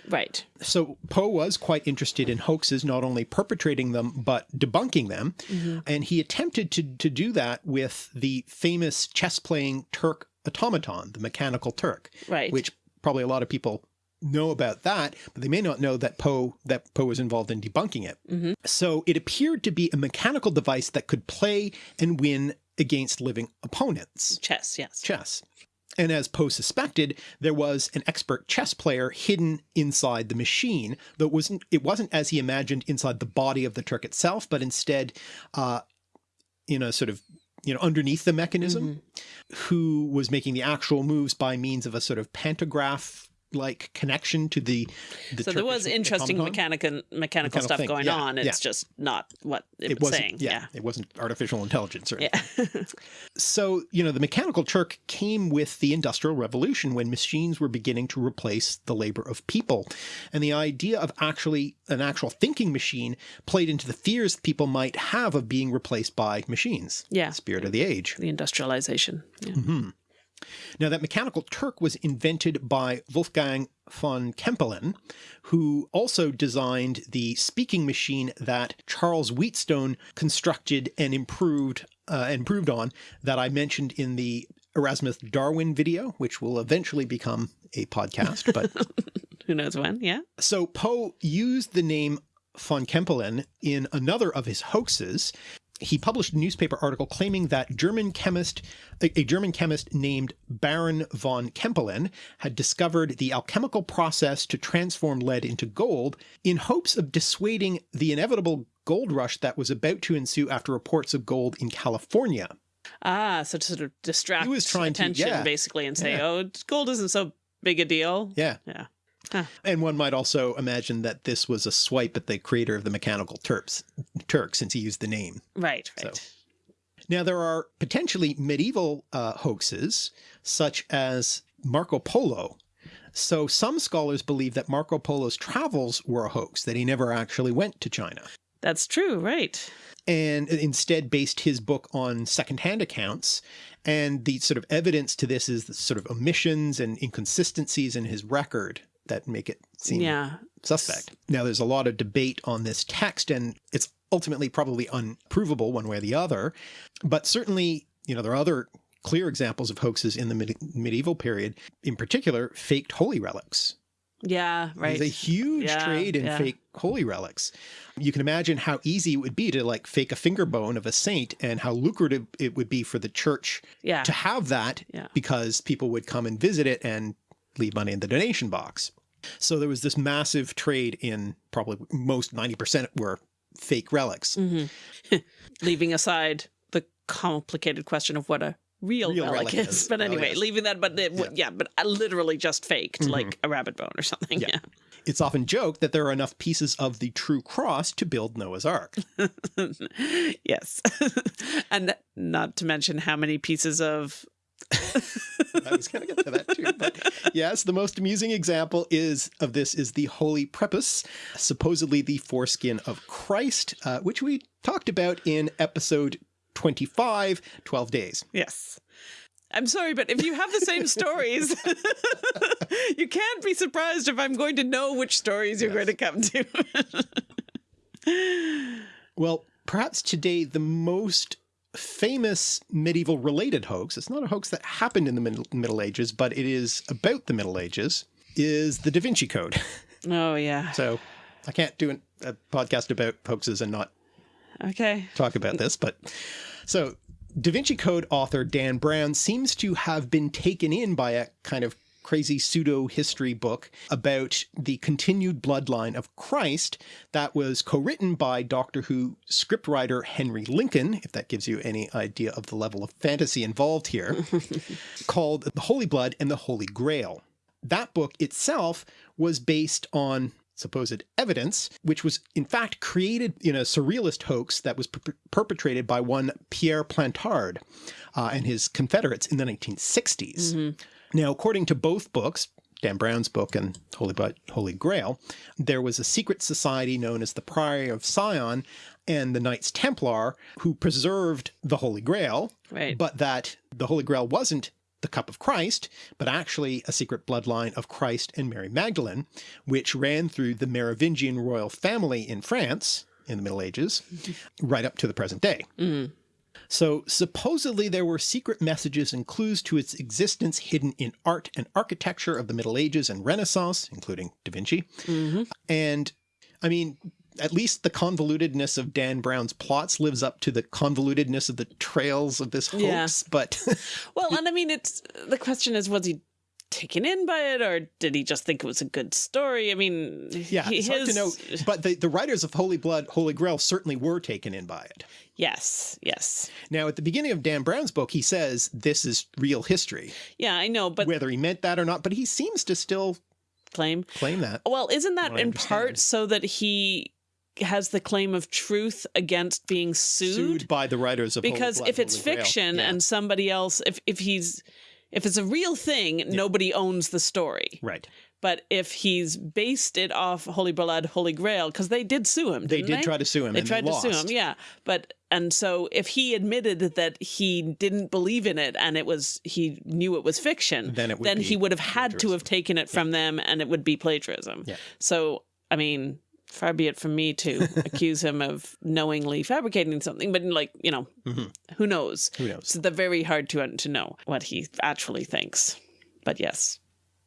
Right. So Poe was quite interested in hoaxes, not only perpetrating them, but debunking them. Mm-hmm. And he attempted to, to do that with the famous chess playing Turk automaton, the mechanical Turk, Right. which probably a lot of people know about that, but they may not know that Poe that Poe was involved in debunking it. Mm-hmm. So it appeared to be a mechanical device that could play and win against living opponents Chess, yes. chess. And as Poe suspected, there was an expert chess player hidden inside the machine, though it wasn't it wasn't as he imagined inside the body of the Turk itself, but instead uh, in a sort of you know underneath the mechanism, who was making the actual moves by means of a sort of pantograph like connection to the, the So there was interesting mechanical mechanical Mechanical stuff thing, going yeah, on. It's yeah. just not what it, It was saying. yeah, Yeah. it wasn't artificial intelligence or Yeah. So, you know, the mechanical Turk came with the Industrial Revolution when machines were beginning to replace the labor of people. And the idea of actually an actual thinking machine played into the fears people might have of being replaced by machines. Yeah. Spirit of the age. the industrialization. Yeah. Mm-hmm. Now, that mechanical Turk was invented by Wolfgang von Kempelen, who also designed the speaking machine that Charles Wheatstone constructed and improved uh, and improved on that I mentioned in the Erasmus Darwin video, which will eventually become a podcast. But Who knows when? Yeah. so Poe used the name von Kempelen in another of his hoaxes. He published a newspaper article claiming that German chemist, a, a German chemist named Baron von Kempelen had discovered the alchemical process to transform lead into gold in hopes of dissuading the inevitable gold rush that was about to ensue after reports of gold in California. Ah, so to sort of distract He was trying to- attention yeah. basically and say, Yeah. oh, gold isn't so big a deal. Yeah. Yeah. And one might also imagine that this was a swipe at the creator of the mechanical Turks, Turk, since he used the name. Right, right. So- Now, there are potentially medieval uh, hoaxes, such as Marco Polo. So some scholars believe that Marco Polo's travels were a hoax, that he never actually went to China, That's true, right. and instead based his book on secondhand accounts. And the sort of evidence to this is the sort of omissions and inconsistencies in his record that make it seem Yeah. suspect. Now, there's a lot of debate on this text, and it's ultimately probably unprovable one way or the other. But certainly, you know, there are other clear examples of hoaxes in the medi- medieval period, in particular, faked holy relics. Yeah, right. There's a huge Yeah, trade in yeah. fake holy relics. You can imagine how easy it would be to like fake a finger bone of a saint and how lucrative it would be for the church yeah. to have that Yeah. because people would come and visit it and leave money in the donation box. So there was this massive trade in probably most 90% were fake relics. hmm Leaving aside the complicated question of what a real, Real relic, relic is. But anyway, leaving that, but yeah. yeah, but uh, literally just faked, like a rabbit bone or something. Yeah. Yeah. It's often joked that there are enough pieces of the true cross to build Noah's Ark. yes. and not to mention how many pieces of I was going to get to that too. But yes, the most amusing example is of this is the Holy Prepuce, supposedly the foreskin of Christ, uh, which we talked about in episode 25, 12 days. yes. I'm sorry, but if you have the same stories, you can't be surprised if I'm going to know which stories you're going to come to. Well, perhaps today the most famous medieval related hoax, it's not a hoax that happened in the Middle, Middle Ages, but it is about the Middle Ages, is the Da Vinci Code. oh, yeah. So I can't do an, a podcast about hoaxes and not Okay. talk about this, but so Da Vinci Code author Dan Brown seems to have been taken in by a kind of crazy pseudo history book about the continued bloodline of Christ that was co-written by Doctor Who scriptwriter Henry Lincoln, if that gives you any idea of the level of fantasy involved here, called The Holy Blood and the Holy Grail. That book itself was based on supposed evidence, which was in fact created in a surrealist hoax that was per perpetrated by one Pierre Plantard uh, and his confederates in the 1960s. Now, according to both books, Dan Brown's book and Holy, Holy Grail, there was a secret society known as the Priory of Sion and the Knights Templar who preserved the Holy Grail, Right. but that the Holy Grail wasn't the cup of Christ, but actually a secret bloodline of Christ and Mary Magdalene, which ran through the Merovingian royal family in France in the Middle Ages, mm-hmm. right up to the present day. Mm. So supposedly there were secret messages and clues to its existence hidden in art and architecture of the Middle Ages and Renaissance, including Da Vinci. Mm-hmm. And I mean, at least the convolutedness of Dan Brown's plots lives up to the convolutedness of the trails of this hoax, Yeah. but Well, and I mean, it's the question is, was he taken in by it, or did he just think it was a good story? I mean, yeah, he- it's hard to know. But the, the writers of Holy Blood, Holy Grail certainly were taken in by it. Yes, yes, Now, at the beginning of Dan Brown's book, he says this is real history, yeah, I know, but whether he meant that or not, but he seems to still claim. claim that. Well, isn't that in part so that he has the claim of truth against being sued? sued by the writers of Holy because Blood, if it's Holy fiction Yeah. and somebody else, if if he's if it's a real thing, nobody owns the story. right, But if he's based it off Holy Blood, Holy Grail, because they did sue him, they did try to sue him. They and tried they to sue him, yeah. But and so if he admitted that he didn't believe in it and it was he knew it was fiction, Then it would he would have had to have taken it from them, and it would be plagiarism. Yeah. So I mean, far be it from me to accuse him of knowingly fabricating something, but like you know, mm-hmm. who knows? Who knows? It's the very hard to to know what he actually thinks. But yes,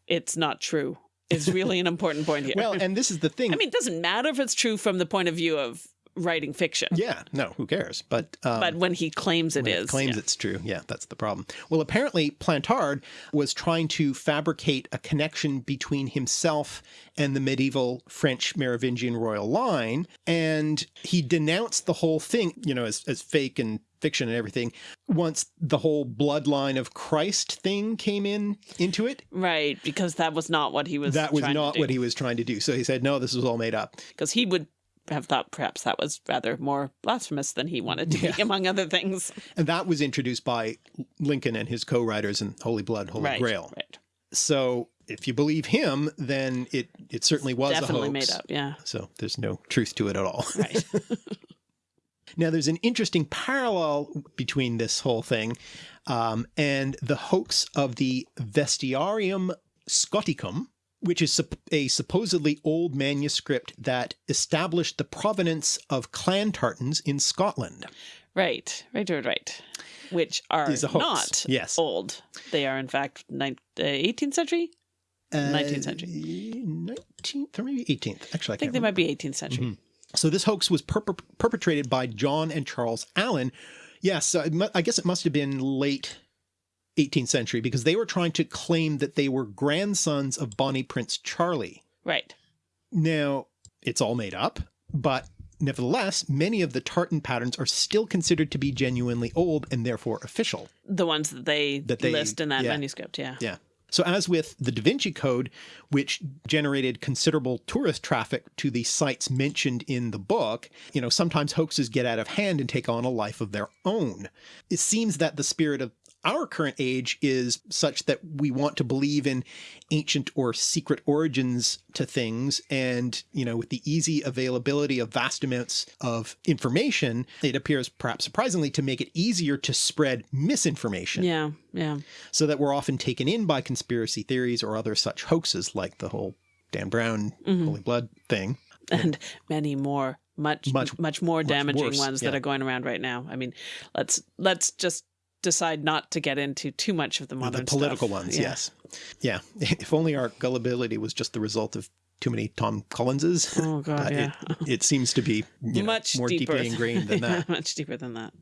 it's not true. Is really an important point here. Well, and this is the thing. I mean, it doesn't matter if it's true from the point of view of writing fiction, yeah, no, who cares? But um, but when he claims it is, claims yeah. it's true. Yeah, that's the problem. Well, apparently Plantard was trying to fabricate a connection between himself and the medieval French Merovingian royal line, and he denounced the whole thing, you know, as, as fake and fiction and everything once the whole bloodline of Christ thing came in into it right, because that was not what he was. that was not what he was trying to do so he said no this was all made up because he would have thought perhaps that was rather more blasphemous than he wanted to be, among other things. and that was introduced by Lincoln and his co-writers in Holy Blood Holy right, Grail right, So if you believe him, then it it certainly was definitely a hoax. made up. Yeah, So there's no truth to it at all. right. now there's an interesting parallel between this whole thing um, and the hoax of the Vestiarium Scoticum, which is a supposedly old manuscript that established the provenance of clan tartans in Scotland. Right, right, right, right. Which are Is a hoax. not Yes. old. They are, in fact, nine, uh, 18th century. 19th century. 19th or maybe 18th. Actually, I, I think they might be 18th century. So this hoax was perp- perpetrated by John and Charles Allen. Yes, so I guess it must have been late 18th century because they were trying to claim that they were grandsons of Bonnie Prince Charlie. Right. Now, it's all made up, but Nevertheless, many of the tartan patterns are still considered to be genuinely old and therefore official. The ones that they, That they- list in that yeah. manuscript, yeah. Yeah. So, as with the Da Vinci Code, which generated considerable tourist traffic to the sites mentioned in the book, you know, sometimes hoaxes get out of hand and take on a life of their own. It seems that the spirit of our current age is such that we want to believe in ancient or secret origins to things. And, you know, with the easy availability of vast amounts of information, it appears perhaps surprisingly to make it easier to spread misinformation Yeah, yeah. so that we're often taken in by conspiracy theories or other such hoaxes like the whole Dan Brown mm-hmm. Holy Blood thing. And many more, much, Much- much, more damaging worse, ones that are going around right now. I mean, let's let's just decide not to get into too much of the modern the political stuff. ones, Yeah. yes. Yeah. If only our gullibility was just the result of too many Tom Collinses. Oh god, uh, yeah. it, it seems to be you know, much more deeper deeply ingrained than that. much deeper than that.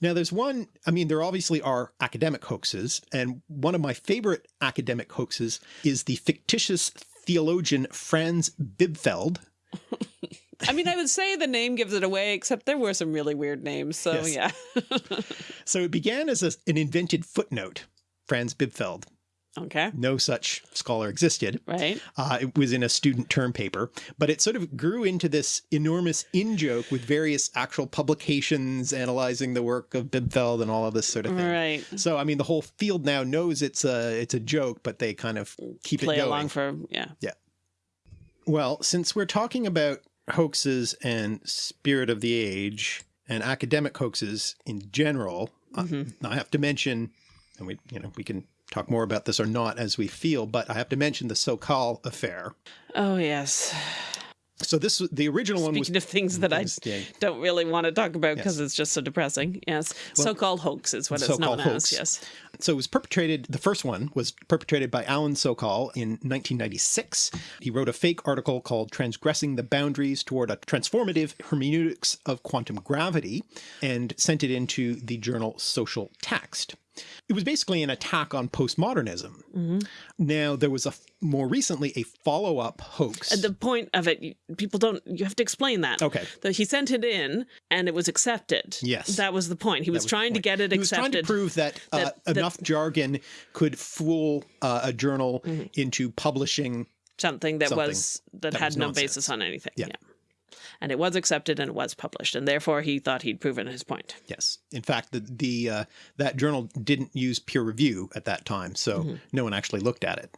Now, there's one, I mean, there obviously are academic hoaxes, and one of my favorite academic hoaxes is the fictitious theologian Franz Bibfeld. I mean, I would say the name gives it away, except there were some really weird names. So Yes. yeah. So it began as a, an invented footnote, Franz Bibfeld. okay. No such scholar existed. Right. Uh, it was in a student term paper, but it sort of grew into this enormous in joke with various actual publications analyzing the work of Bibfeld and all of this sort of thing. Right. So, I mean, the whole field now knows it's a it's a joke, but they kind of keep Play it going. along for yeah. Yeah. Well, since we're talking about hoaxes and spirit of the age and academic hoaxes in general, uh, Mm-hmm. I have to mention, and we you know we can talk more about this or not as we feel, but I have to mention the Sokal affair. Oh yes. So this was the original one was Speaking of things that I yeah. don't really want to talk about because it's just so depressing. Yes. So-called hoax is what it's known so-called as. Yes. So it was perpetrated, the first one was perpetrated by Alan Sokal in 1996. He wrote a fake article called Transgressing the Boundaries Toward a Transformative Hermeneutics of Quantum Gravity and sent it into the journal Social Text. It was basically an attack on postmodernism. Mm-hmm. Now, there was a more recently a follow up hoax. At The point of it, people don't. You have to explain that. Okay. That he sent it in and it was accepted. Yes. That was the point. He was, was trying to get it he was trying to prove that, uh, that- that- enough jargon could fool uh, a journal into publishing something that something was that, that had was no basis on anything. Yeah. And it was accepted and it was published, and therefore he thought he'd proven his point. Yes. In fact, the, the uh, that journal didn't use peer review at that time, so Mm-hmm. no one actually looked at it.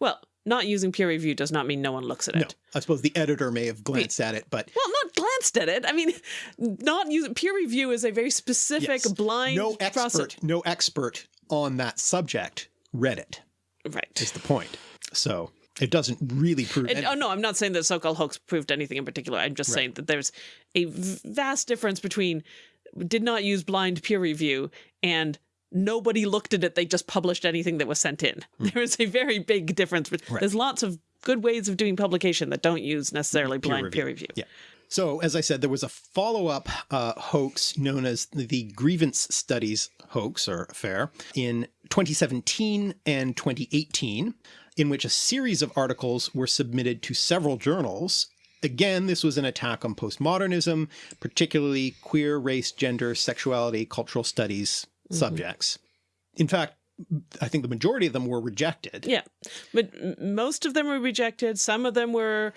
Well, not using peer review does not mean no one looks at it. No, I suppose the editor may have glanced at it, but Well, not glanced at it. I mean, not using peer review is a very specific yes, blind no process. expert, no expert on that subject read it. Right. Is the point? So it doesn't really prove. And, oh no, I'm not saying that so-called hoax proved anything in particular. I'm just saying that there's a vast difference between did not use blind peer review and nobody looked at it. They just published anything that was sent in. There is a very big difference. But There's lots of good ways of doing publication that don't use necessarily blind peer review. Yeah. So, as I said, there was a follow up uh, hoax known as the Grievance Studies hoax or affair in 2017 and 2018, in which a series of articles were submitted to several journals. Again, this was an attack on postmodernism, particularly queer, race, gender, sexuality, cultural studies mm-hmm. subjects. In fact, I think the majority of them were rejected. Yeah, but most of them were rejected. Some of them were,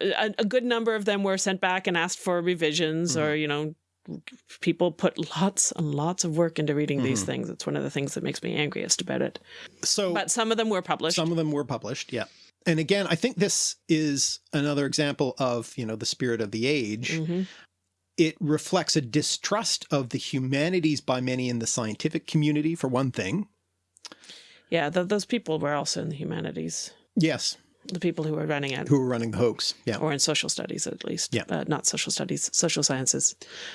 a, a good number of them were sent back and asked for revisions, mm-hmm. or you know, people put lots and lots of work into reading these things. It's one of the things that makes me angriest about it. So, But some of them were published. Some of them were published, yeah. And again, I think this is another example of, you know, the spirit of the age. Mm-hmm. It reflects a distrust of the humanities by many in the scientific community, for one thing. yeah, th those people were also in the humanities. Yes, The people who were running it, who were running the hoax. Yeah. or in social studies at least. Yeah. uh, not social studies, social sciences.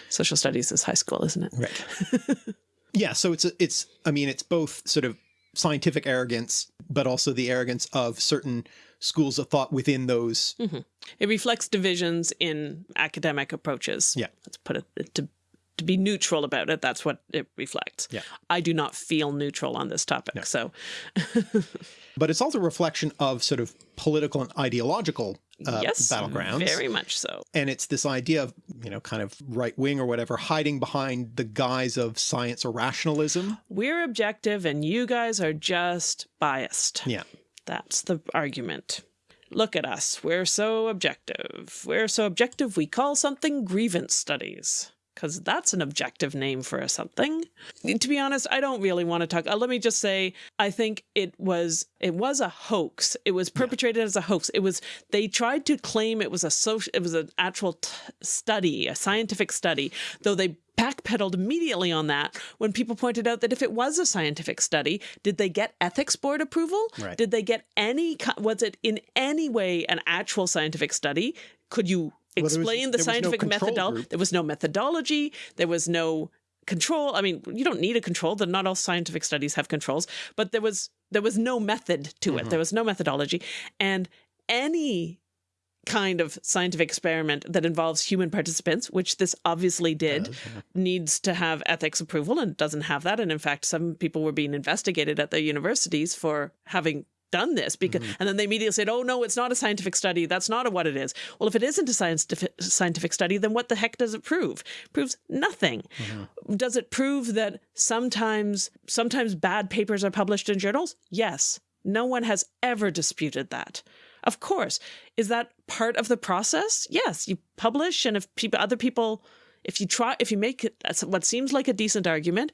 Social studies is high school, isn't it? Right. yeah, so it's a, it's I mean, it's both sort of scientific arrogance, but also the arrogance of certain schools of thought within those. It reflects divisions in academic approaches. Yeah. Let's put it to to be neutral about it. That's what it reflects. Yeah. I do not feel neutral on this topic. So But it's also a reflection of sort of political and ideological uh, yes, battlegrounds. very much so. and it's this idea of you know, kind of right wing or whatever, hiding behind the guise of science or rationalism. We're objective and you guys are just biased. Yeah. That's the argument. Look at us. We're so objective. We're so objective we call something grievance studies because that's an objective name for a something. To be honest, I don't really want to talk. Uh, let me just say, I think it was it was a hoax. It was perpetrated yeah. as a hoax. It was they tried to claim it was a social, it was an actual study, a scientific study, though they backpedaled immediately on that when people pointed out that if it was a scientific study, did they get ethics board approval? Right. Did they get any, was it in any way an actual scientific study? Could you explain well, was, the scientific no methodology. There was no methodology. There was no control. I mean, you don't need a control. That not all scientific studies have controls, but there was there was no method to it. Mm -hmm. There was no methodology, and any kind of scientific experiment that involves human participants, which this obviously did, does, yeah. needs to have ethics approval and doesn't have that. And in fact, some people were being investigated at their universities for having done this because mm -hmm. and then they immediately said oh no it's not a scientific study. That's not what it is. Well if it isn't a scientific scientific study then what the heck does it prove? It proves nothing. Mm does it prove that sometimes sometimes bad papers are published in journals? Yes. No one has ever disputed that. Of course. Is that part of the process? Yes. You publish and if people other people if you try if you make it what seems like a decent argument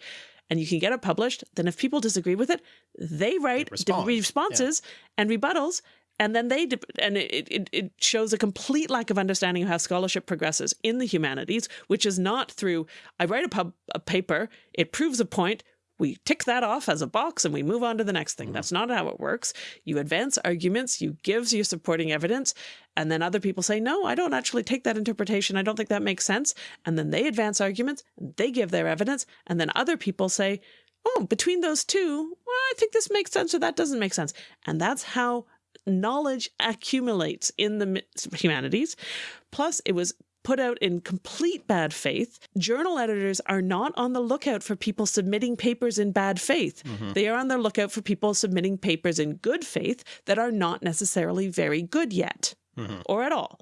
and you can get it published, then if people disagree with it, they write responses yeah. and rebuttals and then they and it, it, it shows a complete lack of understanding of how scholarship progresses in the humanities which is not through i write a, pub, a paper it proves a point we tick that off as a box and we move on to the next thing. Mm -hmm. That's not how it works. You advance arguments, you give your supporting evidence, and then other people say, no, I don't actually take that interpretation. I don't think that makes sense. And then they advance arguments, they give their evidence, and then other people say, oh, between those two, well, I think this makes sense or that doesn't make sense. And that's how knowledge accumulates in the humanities. Plus, it was put out in complete bad faith. Journal editors are not on the lookout for people submitting papers in bad faith. Mm -hmm. They are on the lookout for people submitting papers in good faith that are not necessarily very good yet mm -hmm. or at all.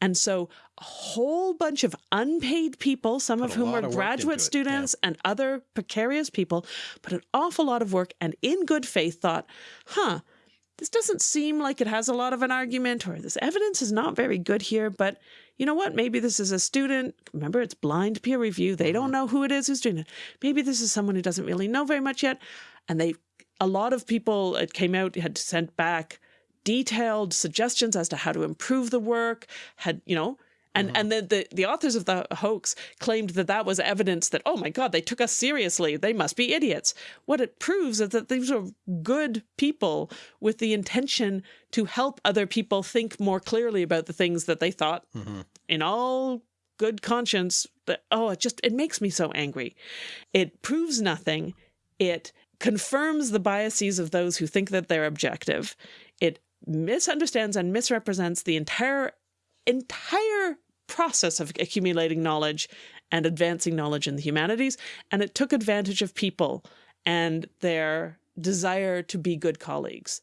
And so a whole bunch of unpaid people, some put of whom are graduate students yeah. and other precarious people, put an awful lot of work and in good faith thought, huh, this doesn't seem like it has a lot of an argument or this evidence is not very good here, but you know what? Maybe this is a student. Remember, it's blind peer review. They don't mm-hmm. know who it is who's doing it. Maybe this is someone who doesn't really know very much yet. And they, a lot of people, it came out, had sent back detailed suggestions as to how to improve the work, had, you know, and, mm -hmm. and then the, the authors of the hoax claimed that that was evidence that, oh my God, they took us seriously. They must be idiots. What it proves is that these are good people with the intention to help other people think more clearly about the things that they thought mm -hmm. in all good conscience that, oh, it just, it makes me so angry. It proves nothing. It confirms the biases of those who think that they're objective. It misunderstands and misrepresents the entire entire process of accumulating knowledge and advancing knowledge in the humanities. And it took advantage of people and their desire to be good colleagues.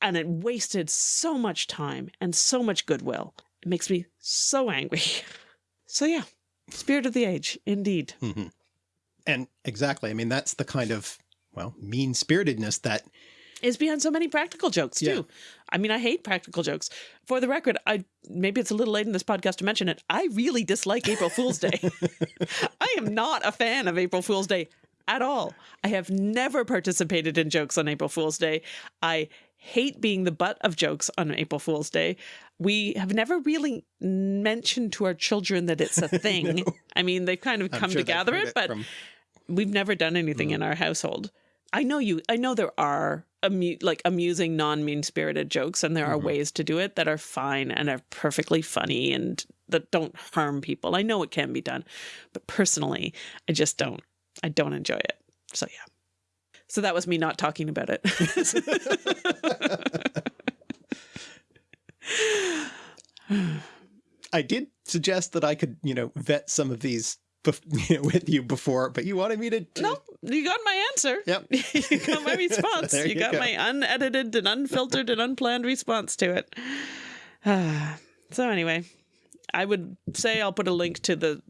And it wasted so much time and so much goodwill. It makes me so angry. So yeah, spirit of the age, indeed. Mm -hmm. And exactly. I mean, that's the kind of, well, mean spiritedness that is behind so many practical jokes too. Yeah. I mean, I hate practical jokes. For the record, I maybe it's a little late in this podcast to mention it. I really dislike April Fool's Day. I am not a fan of April Fool's Day at all. I have never participated in jokes on April Fool's Day. I hate being the butt of jokes on April Fool's Day. We have never really mentioned to our children that it's a thing. no. I mean, they've kind of come sure to gather it, it, but from... we've never done anything mm. in our household. I know you, I know there are amu like amusing, non-mean spirited jokes, and there are mm -hmm. ways to do it that are fine and are perfectly funny and that don't harm people. I know it can be done, but personally, I just don't. I don't enjoy it. So yeah. So that was me not talking about it. I did suggest that I could, you know, vet some of these with you before, but you wanted me to, to... No, you got my answer. Yep. you got my response. you, you, got go. my unedited and unfiltered and unplanned response to it. so anyway, I would say I'll put a link to the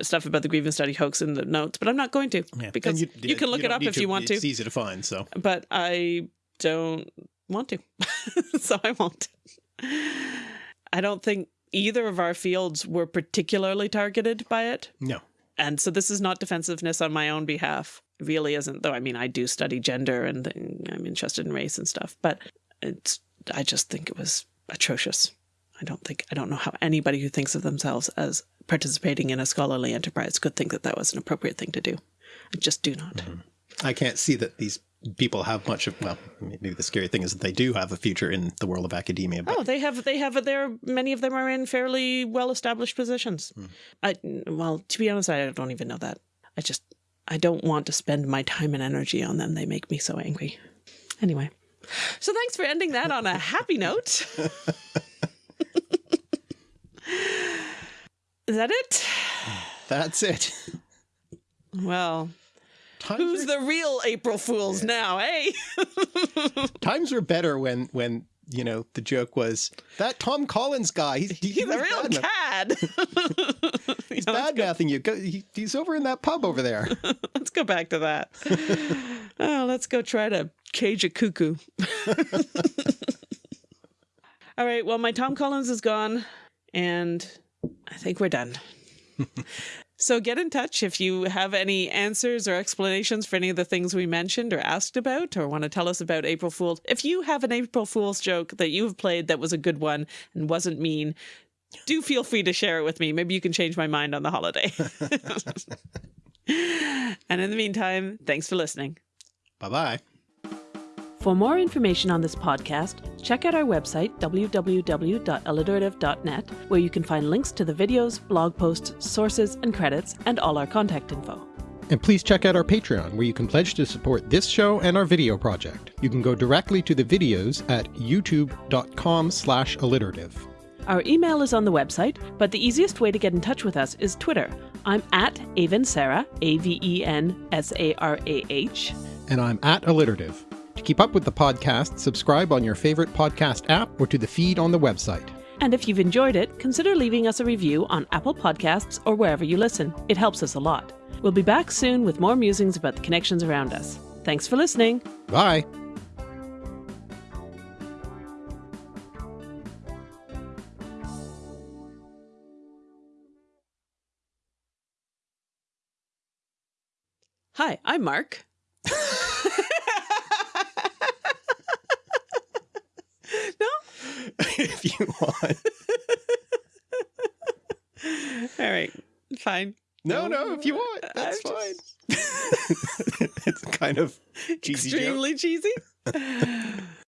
stuff about the grievance study hoax in the notes, but I'm not going to Yeah. because And you, can look it up if you want to. It's easy to find. So But I don't want to, so I won't. I don't think either of our fields were particularly targeted by it. no. And so this is not defensiveness on my own behalf. It really isn't, though. I mean, I do study gender and I'm interested in race and stuff, but it's, I just think it was atrocious. I don't think, I don't know how anybody who thinks of themselves as participating in a scholarly enterprise could think that that was an appropriate thing to do. I just do not. Mm-hmm. I can't see that these people have much of. Well, maybe the scary thing is that they do have a future in the world of academia. But Oh, they have they have there. Many of them are in fairly well established positions. Hmm. I well, to be honest, I don't even know that. I just I don't want to spend my time and energy on them. They make me so angry. Anyway, so thanks for ending that on a happy note. Is that it? that's it. Well, Times who's are, the real April Fools now, eh? times were better when when you know the joke was that Tom Collins guy. He's, he, He's a real cad. He's bad mouthing you. Go, he, he's over in that pub over there. Let's go back to that. oh, let's go try to cage a cuckoo. All right. Well, my Tom Collins is gone, and I think we're done. So get in touch if you have any answers or explanations for any of the things we mentioned or asked about, or want to tell us about April Fools. If you have an April Fool's joke that you've played that was a good one and wasn't mean, do feel free to share it with me. Maybe you can change my mind on the holiday. and in the meantime, thanks for listening. bye bye. For more information on this podcast, check out our website, www.alliterative.net, where you can find links to the videos, blog posts, sources, and credits, and all our contact info. And please check out our Patreon, where you can pledge to support this show and our video project. You can go directly to the videos at youtube.com slash alliterative. Our email is on the website, but the easiest way to get in touch with us is Twitter. I'm at Aven Sarah, A V E N S A R A H. And I'm at alliterative. To keep up with the podcast, subscribe on your favorite podcast app or to the feed on the website. And if you've enjoyed it, consider leaving us a review on Apple Podcasts or wherever you listen. It helps us a lot. We'll be back soon with more musings about the connections around us. Thanks for listening. Bye! Hi, I'm Mark. no? if you want. All right. Fine. No, no, if you want, uh, that's I'm fine. it's kind of cheesy joke. Extremely cheesy.